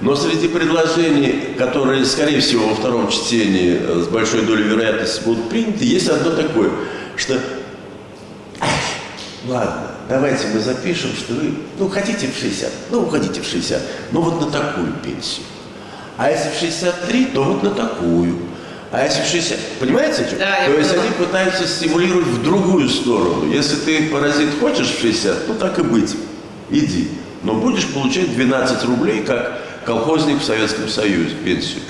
Но среди предложений, которые, скорее всего, во втором чтении э, с большой долей вероятности будут приняты, есть одно такое, что ладно, давайте мы запишем, что вы, ну, хотите в 60, ну, уходите в 60, ну, вот на такую пенсию. А если в 63, то вот на такую. А если в 60... Понимаете? Да, то есть они пытаются стимулировать в другую сторону. Если ты, паразит, хочешь в 60, ну так и быть, иди. Но будешь получать 12 рублей, как колхозник в Советском Союзе, пенсию.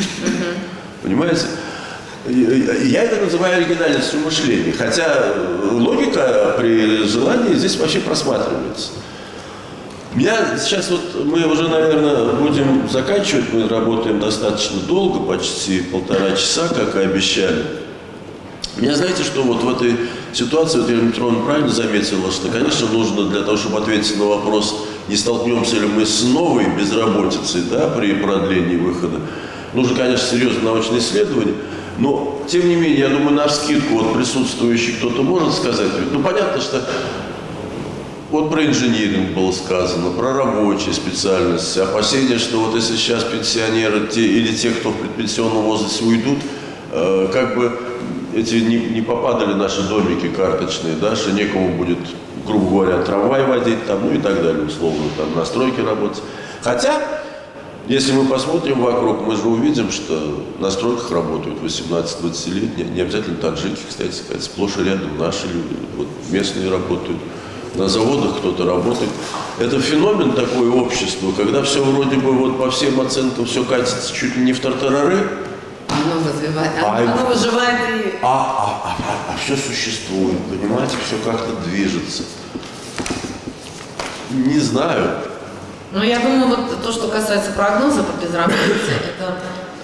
Понимаете? Я это называю оригинальностью мышления, хотя логика при желании здесь вообще просматривается. Меня сейчас вот, мы уже, наверное, будем заканчивать, мы работаем достаточно долго, почти полтора часа, как и обещали. Меня знаете, что вот в этой ситуации, вот Петровна правильно заметила, что, конечно, нужно для того, чтобы ответить на вопрос, не столкнемся ли мы с новой безработицей да, при продлении выхода, нужно, конечно, серьезное научное исследование. Но, тем не менее, я думаю, на скидку вот присутствующий кто-то может сказать. Ну, понятно, что вот про инжиниринг было сказано, про рабочие специальности, опасения, что вот если сейчас пенсионеры те, или те, кто в предпенсионном возрасте уйдут, э, как бы эти не, не попадали наши домики карточные, да, что некому будет, грубо говоря, трамвай водить там, ну и так далее, условно, там, на стройке работать. Хотя, если мы посмотрим вокруг, мы же увидим, что на стройках работают 18-20-летние, не обязательно таджики, кстати сказать, сплошь и рядом наши люди, вот местные работают, на заводах кто-то работает. Это феномен такой общества, когда все вроде бы вот по всем оценкам все катится чуть ли не в тартарары, Оно развивает, А, оно, выживает и... а, а, а, а, все существует, понимаете, все как-то движется. Не знаю. Ну, я думаю, вот то, что касается прогноза по безработице, это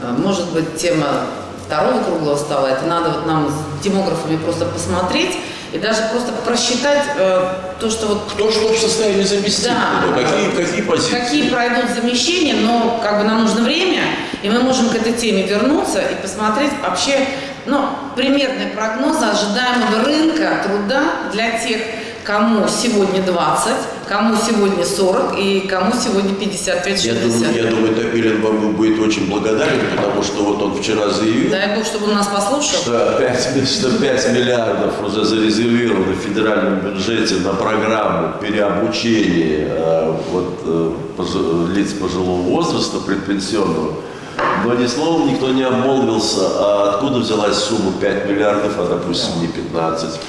э, может быть тема второго круглого стола. Это надо вот нам с демографами просто посмотреть и даже просто просчитать э, то, что вот Кто что в состоянии заместить? Да. Ну, Какие, какие позиции? какие пройдут замещения, но как бы нам нужно время, и мы можем к этой теме вернуться и посмотреть вообще, ну, примерные прогнозы ожидаемого рынка труда для тех, кому сегодня 20, кому сегодня 40 и кому сегодня 55-60. Я думаю, я думаю, Топилин вам будет очень благодарен, потому что вот он вчера заявил, Дай Бог, чтобы он нас послушал. что 5, что 5 миллиардов уже зарезервировано в федеральном бюджете на программу переобучения э, вот, э, лиц пожилого возраста, предпенсионного. Но ни словом никто не обмолвился, а откуда взялась сумма 5 миллиардов, а допустим не 15.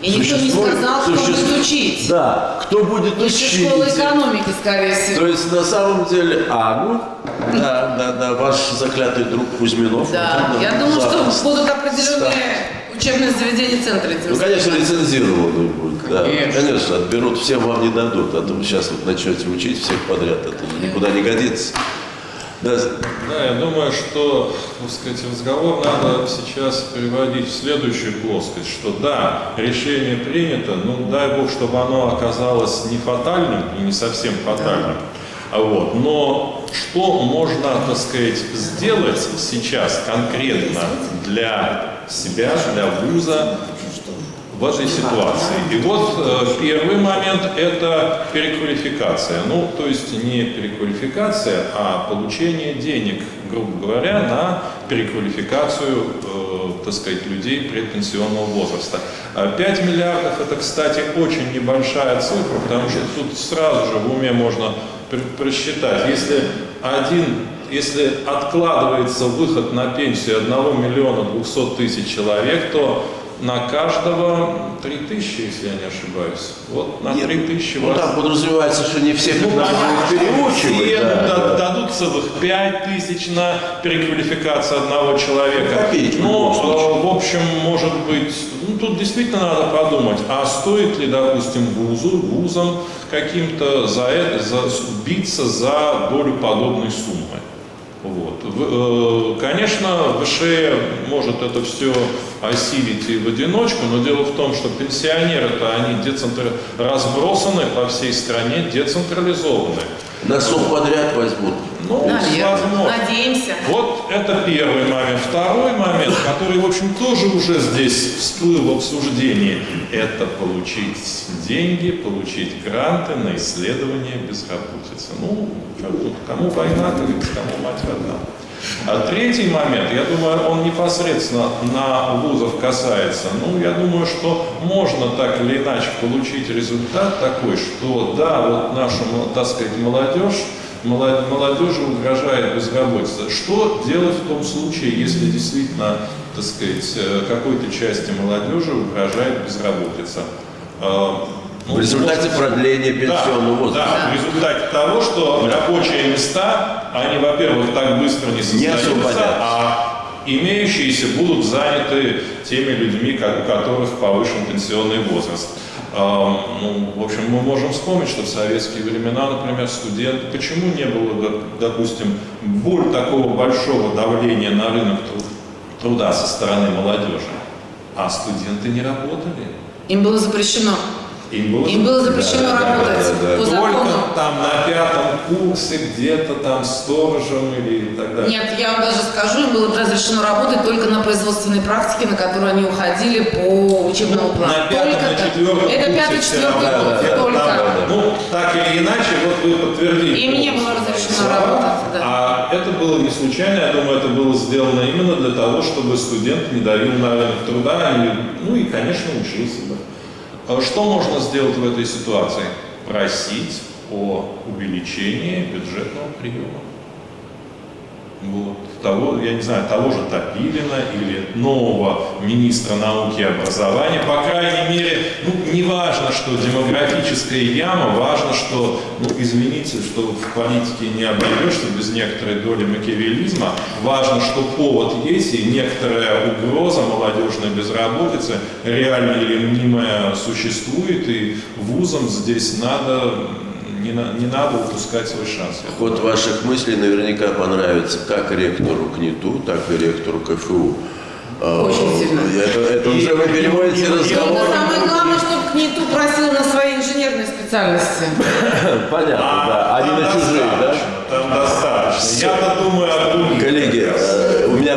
И никто не Существует- сказал, кто существ- будет учить. Да, кто будет Высшая учить. школа экономики, скорее всего. То есть на самом деле, а, ну, да, да, да, ваш заклятый друг Кузьминов. Да, я думаю, что будут определенные учебные заведения центра этим Ну, конечно, заниматься. лицензированный будет, да. Конечно. Конечно, отберут, всем вам не дадут, а то вы сейчас вот начнете учить всех подряд, это никуда не годится. Да, Да, я думаю, что, так сказать, разговор надо сейчас переводить в следующую плоскость, что да, решение принято, ну дай бог, чтобы оно оказалось не фатальным и не совсем фатальным. А Вот. Но что можно, так сказать, сделать сейчас конкретно для себя, для вуза, в этой ситуации. И вот э, первый момент – это переквалификация. Ну, то есть не переквалификация, а получение денег, грубо говоря, на переквалификацию, э, так сказать, людей предпенсионного возраста. А 5 миллиардов – это, кстати, очень небольшая цифра, потому что тут сразу же в уме можно пр- просчитать. Если один если откладывается выход на пенсию 1 миллиона 200 тысяч человек, то на каждого 3 тысячи, если я не ошибаюсь. Вот на 3 тысячи ну вас- там подразумевается, что не всех ну, надо будет переучивать. все да, да- да. дадут целых 5 тысяч на переквалификацию одного человека. Копеечку в Но, случае. э, в общем, может быть, ну, тут действительно надо подумать, а стоит ли, допустим, вузу, вузам каким-то за это, за, биться за долю подобной суммы? Вот. Э, Конечно, ВШЭ может это все осилить и в одиночку, но дело в том, что пенсионеры-то они децентра... разбросаны по всей стране, децентрализованы. На подряд возьмут. Ну, Наверное. возможно. Надеемся. Вот это первый момент. Второй момент, который, в общем, тоже уже здесь всплыл в обсуждении, это получить деньги, получить гранты на исследование безработицы. Ну, как тут, кому война, как кому мать родна. А третий момент, я думаю, он непосредственно на вузов касается. Ну, я думаю, что можно так или иначе получить результат такой, что да, вот наша, так сказать, молодежь, молод- молодежи угрожает безработица. Что делать в том случае, если действительно, так сказать, э, какой-то части молодежи угрожает безработица? Ну, В результате может- продления пенсионного да, возраста. Да, в результате того, что рабочие места, они, во-первых, так быстро не создаются, освободятся. а имеющиеся будут заняты теми людьми, ко- у которых повышен пенсионный возраст. А, Ну, в общем, мы можем вспомнить, что в советские времена, например, студенты, почему не было, доп- допустим, боль такого большого давления на рынок труд- труда со стороны молодежи? А студенты не работали. Им было запрещено. Им было, Им было запрещено работать по закону. Только там на пятом курсе, где-то там сторожем или так далее. Нет, я вам даже скажу, им было разрешено работать только на производственной практике, на которую они уходили по учебному плану. На пятом, только на четвертом Это пятый, четвертый равно, год, да, да, только. да, да. Ну, так или иначе, вот вы подтвердили. Им не было разрешено работать, да. А это было не случайно, я думаю, это было сделано именно для того, чтобы студент не давил на рынок труда, и, ну и, конечно, учился бы. А Что можно сделать в этой ситуации? Просить о увеличении бюджетного приема. Вот. Того, я не знаю, того же Топилина или нового министра науки и образования. По крайней мере, ну, не важно, что демографическая яма, важно, что, ну, извините, что в политике не обойдешься без некоторой доли макиавелизма. Важно, что повод есть и некоторая угроза молодежной безработицы, реальная или мнимая, существует, и вузам здесь надо не, на- не надо упускать свой шанс. Ход ваших мыслей наверняка понравится как ректору КНИТУ, так и ректору КФУ. А, Очень сильно. Это, это уже вы переводите разговор. самое главное, чтобы КНИТУ просил на свои инженерные специальности. Понятно, да. Они на чужие, да? Там достаточно. Я-то думаю о других. Коллеги, меня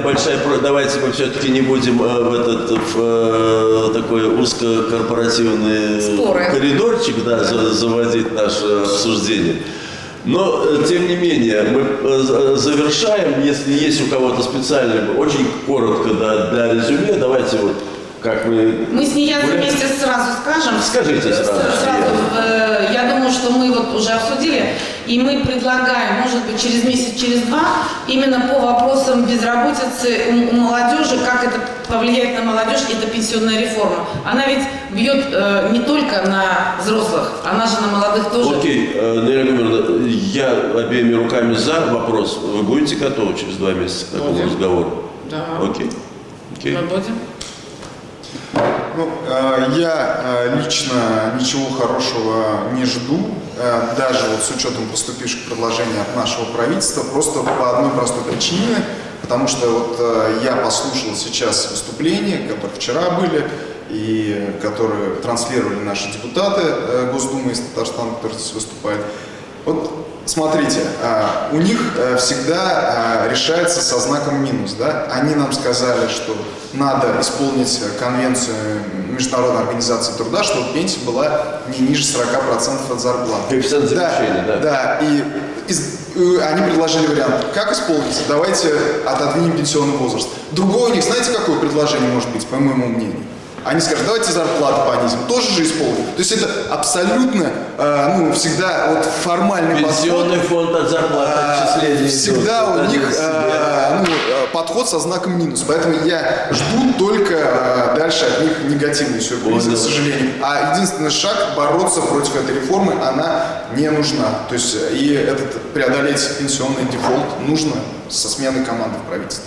большая просьба, давайте мы все-таки не будем э, в этот в, э, такой узкокорпоративный Споры. коридорчик да, за- заводить наше обсуждение. Но, э, тем не менее, мы э, за- завершаем, если есть у кого-то специальный, очень коротко да, для резюме, давайте вот как мы... Мы с Гуля- вместе сразу скажем. Скажите сразу. Сразу, э, я думаю, что мы вот уже обсудили, и мы предлагаем, может быть, через месяц, через два, именно по вопросам безработицы у, молодежи, как это повлияет на молодежь, это пенсионная реформа. Она ведь бьет э, не только на взрослых, она же на молодых тоже. Окей, э, Наиля Гумеровна, я обеими руками за вопрос. Вы будете готовы через два месяца к такому Будем. разговору? Да. Окей. Окей. Мы будем. Ну, э, я э, лично ничего хорошего не жду, э, даже вот с учетом поступивших предложений от нашего правительства, просто по одной простой причине, потому что вот я послушал сейчас выступления, которые вчера были, и которые транслировали наши депутаты Госдумы из Татарстана, которые здесь выступали. Вот смотрите, а, у них э, всегда а, решается со знаком минус. Да? Они нам сказали, что надо исполнить конвенцию Международной организации труда, чтобы пенсия была не ниже 40% от зарплаты. Коэффициент завышения, да. Да, и из- э, они предложили вариант, как исполнить, давайте отодвинем пенсионный возраст. Другое у них, знаете, какое предложение может быть, по моему мнению? Они скажут, давайте зарплату понизим, тоже же исполним. То есть это абсолютно, э, ну, всегда вот формальный подход. Пенсионный фонд от зарплаты А, отчисления. Всегда идет. у них э, ну, э, подход со знаком минус. Поэтому я жду только э, дальше от них негативные сюрпризы, к сожалению. А единственный шаг бороться против этой реформы, она не нужна. То есть э, и этот преодолеть пенсионный дефолт нужно со сменой команды в правительстве.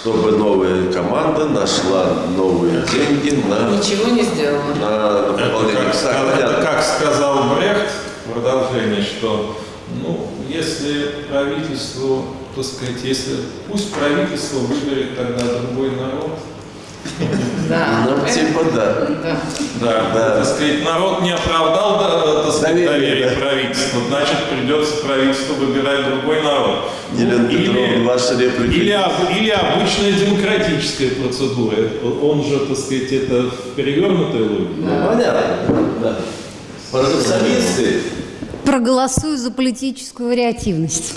Чтобы новая команда нашла новые деньги на, Ничего не сделано. на Это выполнение. как, это как сказал Брехт в продолжении, что ну, если правительству, так сказать, если пусть правительство выберет тогда другой народ, Да. Ну, типа да. да. да, Да. так сказать, народ не оправдал да, так сказать, Доверие, доверие да. правительству, значит придется правительству выбирать другой народ. Ну, ваша реплика. или, об- или обычная демократическая процедура. Он же, так сказать, это в перевернутой логике. Ну, понятно. Да. Парадоксалисты. Проголосую за политическую вариативность.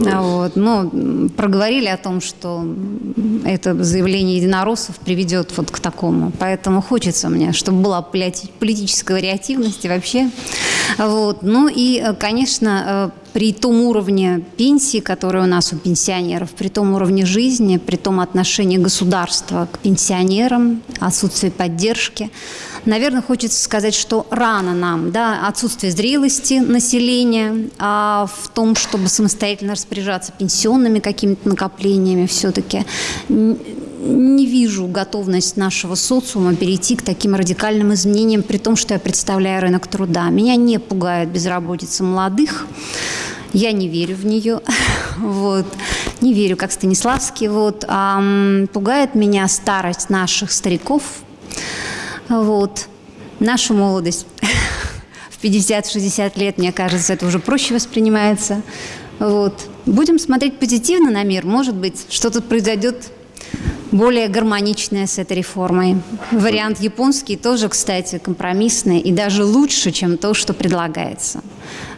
Вот, м, проговорили о том, что это заявление единороссов приведет вот к такому. Поэтому хочется мне, чтобы была политическая вариативность вообще. Вот. Ну и, э, конечно, э, при том уровне пенсии, который у нас у пенсионеров, при том уровне жизни, при том отношении государства к пенсионерам, отсутствие поддержки, наверное, хочется сказать, что рано нам, да, отсутствие зрелости населения а в том, чтобы самостоятельно распоряжаться пенсионными какими-то накоплениями все-таки. Не вижу готовность нашего социума перейти к таким радикальным изменениям, при том, что я представляю рынок труда. Меня не пугает безработица молодых, я не верю в нее, вот. не верю, как Станиславский. Вот. А, пугает меня старость наших стариков, вот. нашу молодость в 50-60 лет, мне кажется, это уже проще воспринимается. Вот. Будем смотреть позитивно на мир. Может быть, что-то произойдет более гармоничное с этой реформой. Вариант японский тоже, кстати, компромиссный и даже лучше, чем то, что предлагается.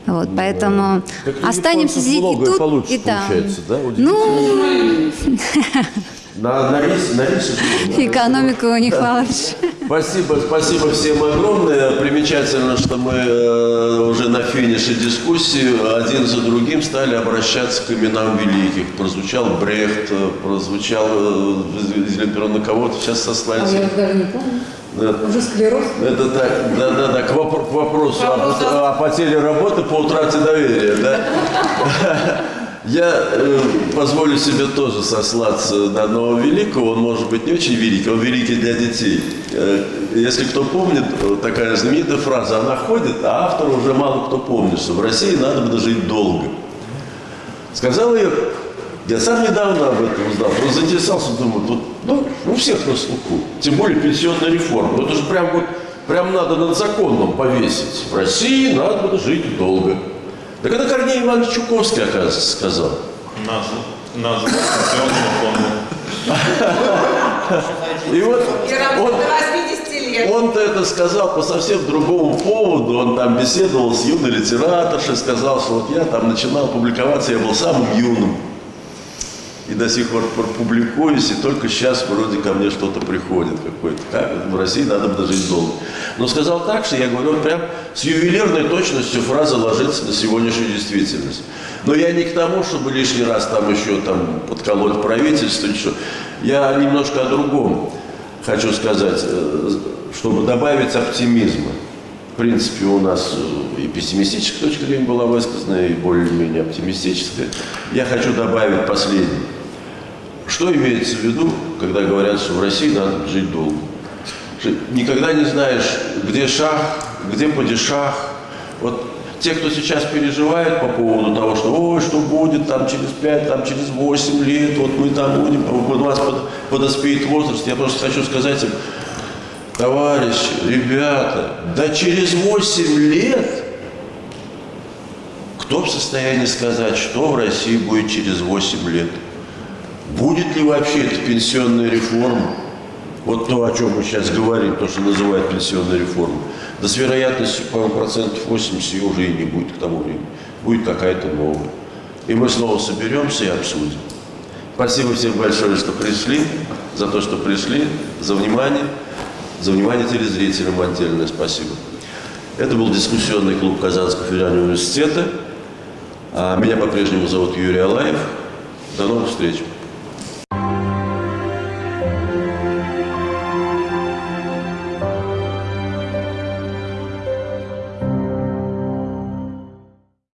Вот, поэтому Так останемся здесь и тут, получше и там. получается, да? Ну, На, на рис, на рис. экономика у них получше. Спасибо, спасибо всем огромное. Примечательно, что мы э, уже на финише дискуссии один за другим стали обращаться к именам великих. Прозвучал Брехт, э, прозвучал э, из электронно кого-то, сейчас сослались. даже не помню. Да. Уже склероз. Это так, да, да, да, к, вопро- к вопросу о, о потере работы по утрате доверия, да? Я э, позволю себе тоже сослаться на одного великого, он может быть не очень великий, он великий для детей. Э, если кто помнит, такая знаменитая фраза, она ходит, а автор уже мало кто помнит, что в России надо бы жить долго. Сказал ее, я сам недавно об этом узнал, просто заинтересовался, думаю, тут, ну, у всех на слуху, тем более пенсионная реформа, это же прям вот, прям надо над законом повесить. В России надо бы жить долго. Так это Корней Иванович Чуковский, оказывается, сказал. Пенсионный фонд. И вот он, до 80 лет. Он-то это сказал по совсем другому поводу. Он там беседовал с юной литераторшей, сказал, что вот я там начинал публиковаться, я был самым юным. И до сих пор публикуюсь, и только сейчас вроде ко мне что-то приходит какое-то. Как в России надо бы дожить долго. Но сказал так, что я говорю, прям с ювелирной точностью фраза ложится на сегодняшнюю действительность. Но я не к тому, чтобы лишний раз там еще там подколоть правительство, что. Я немножко о другом хочу сказать, э, чтобы добавить оптимизма. В принципе, у нас э, и пессимистическая точка зрения была высказана, и более-менее оптимистическая. Я хочу добавить последнее. Что имеется в виду, когда говорят, что в России надо жить долго? Никогда не знаешь, где шах, где падишах. Вот те, кто сейчас переживает по поводу того, что ой, что будет там через 5, там через 8 лет, вот мы там будем, у нас под- подоспеет возраст, я просто хочу сказать им, товарищи, ребята, да через 8 лет кто в состоянии сказать, что в России будет через 8 лет? Будет ли вообще эта пенсионная реформа? Вот то, о чем мы сейчас говорим, то, что называют пенсионной реформой. Да с вероятностью, по-моему, процентов 80 ее уже и не будет к тому времени. Будет какая-то новая. И мы снова соберемся и обсудим. Спасибо всем большое, что пришли, за то, что пришли, за внимание, за внимание телезрителям отдельное спасибо. Это был дискуссионный клуб Казанского федерального университета. А Меня по-прежнему зовут Юрий Алаев. До новых встреч.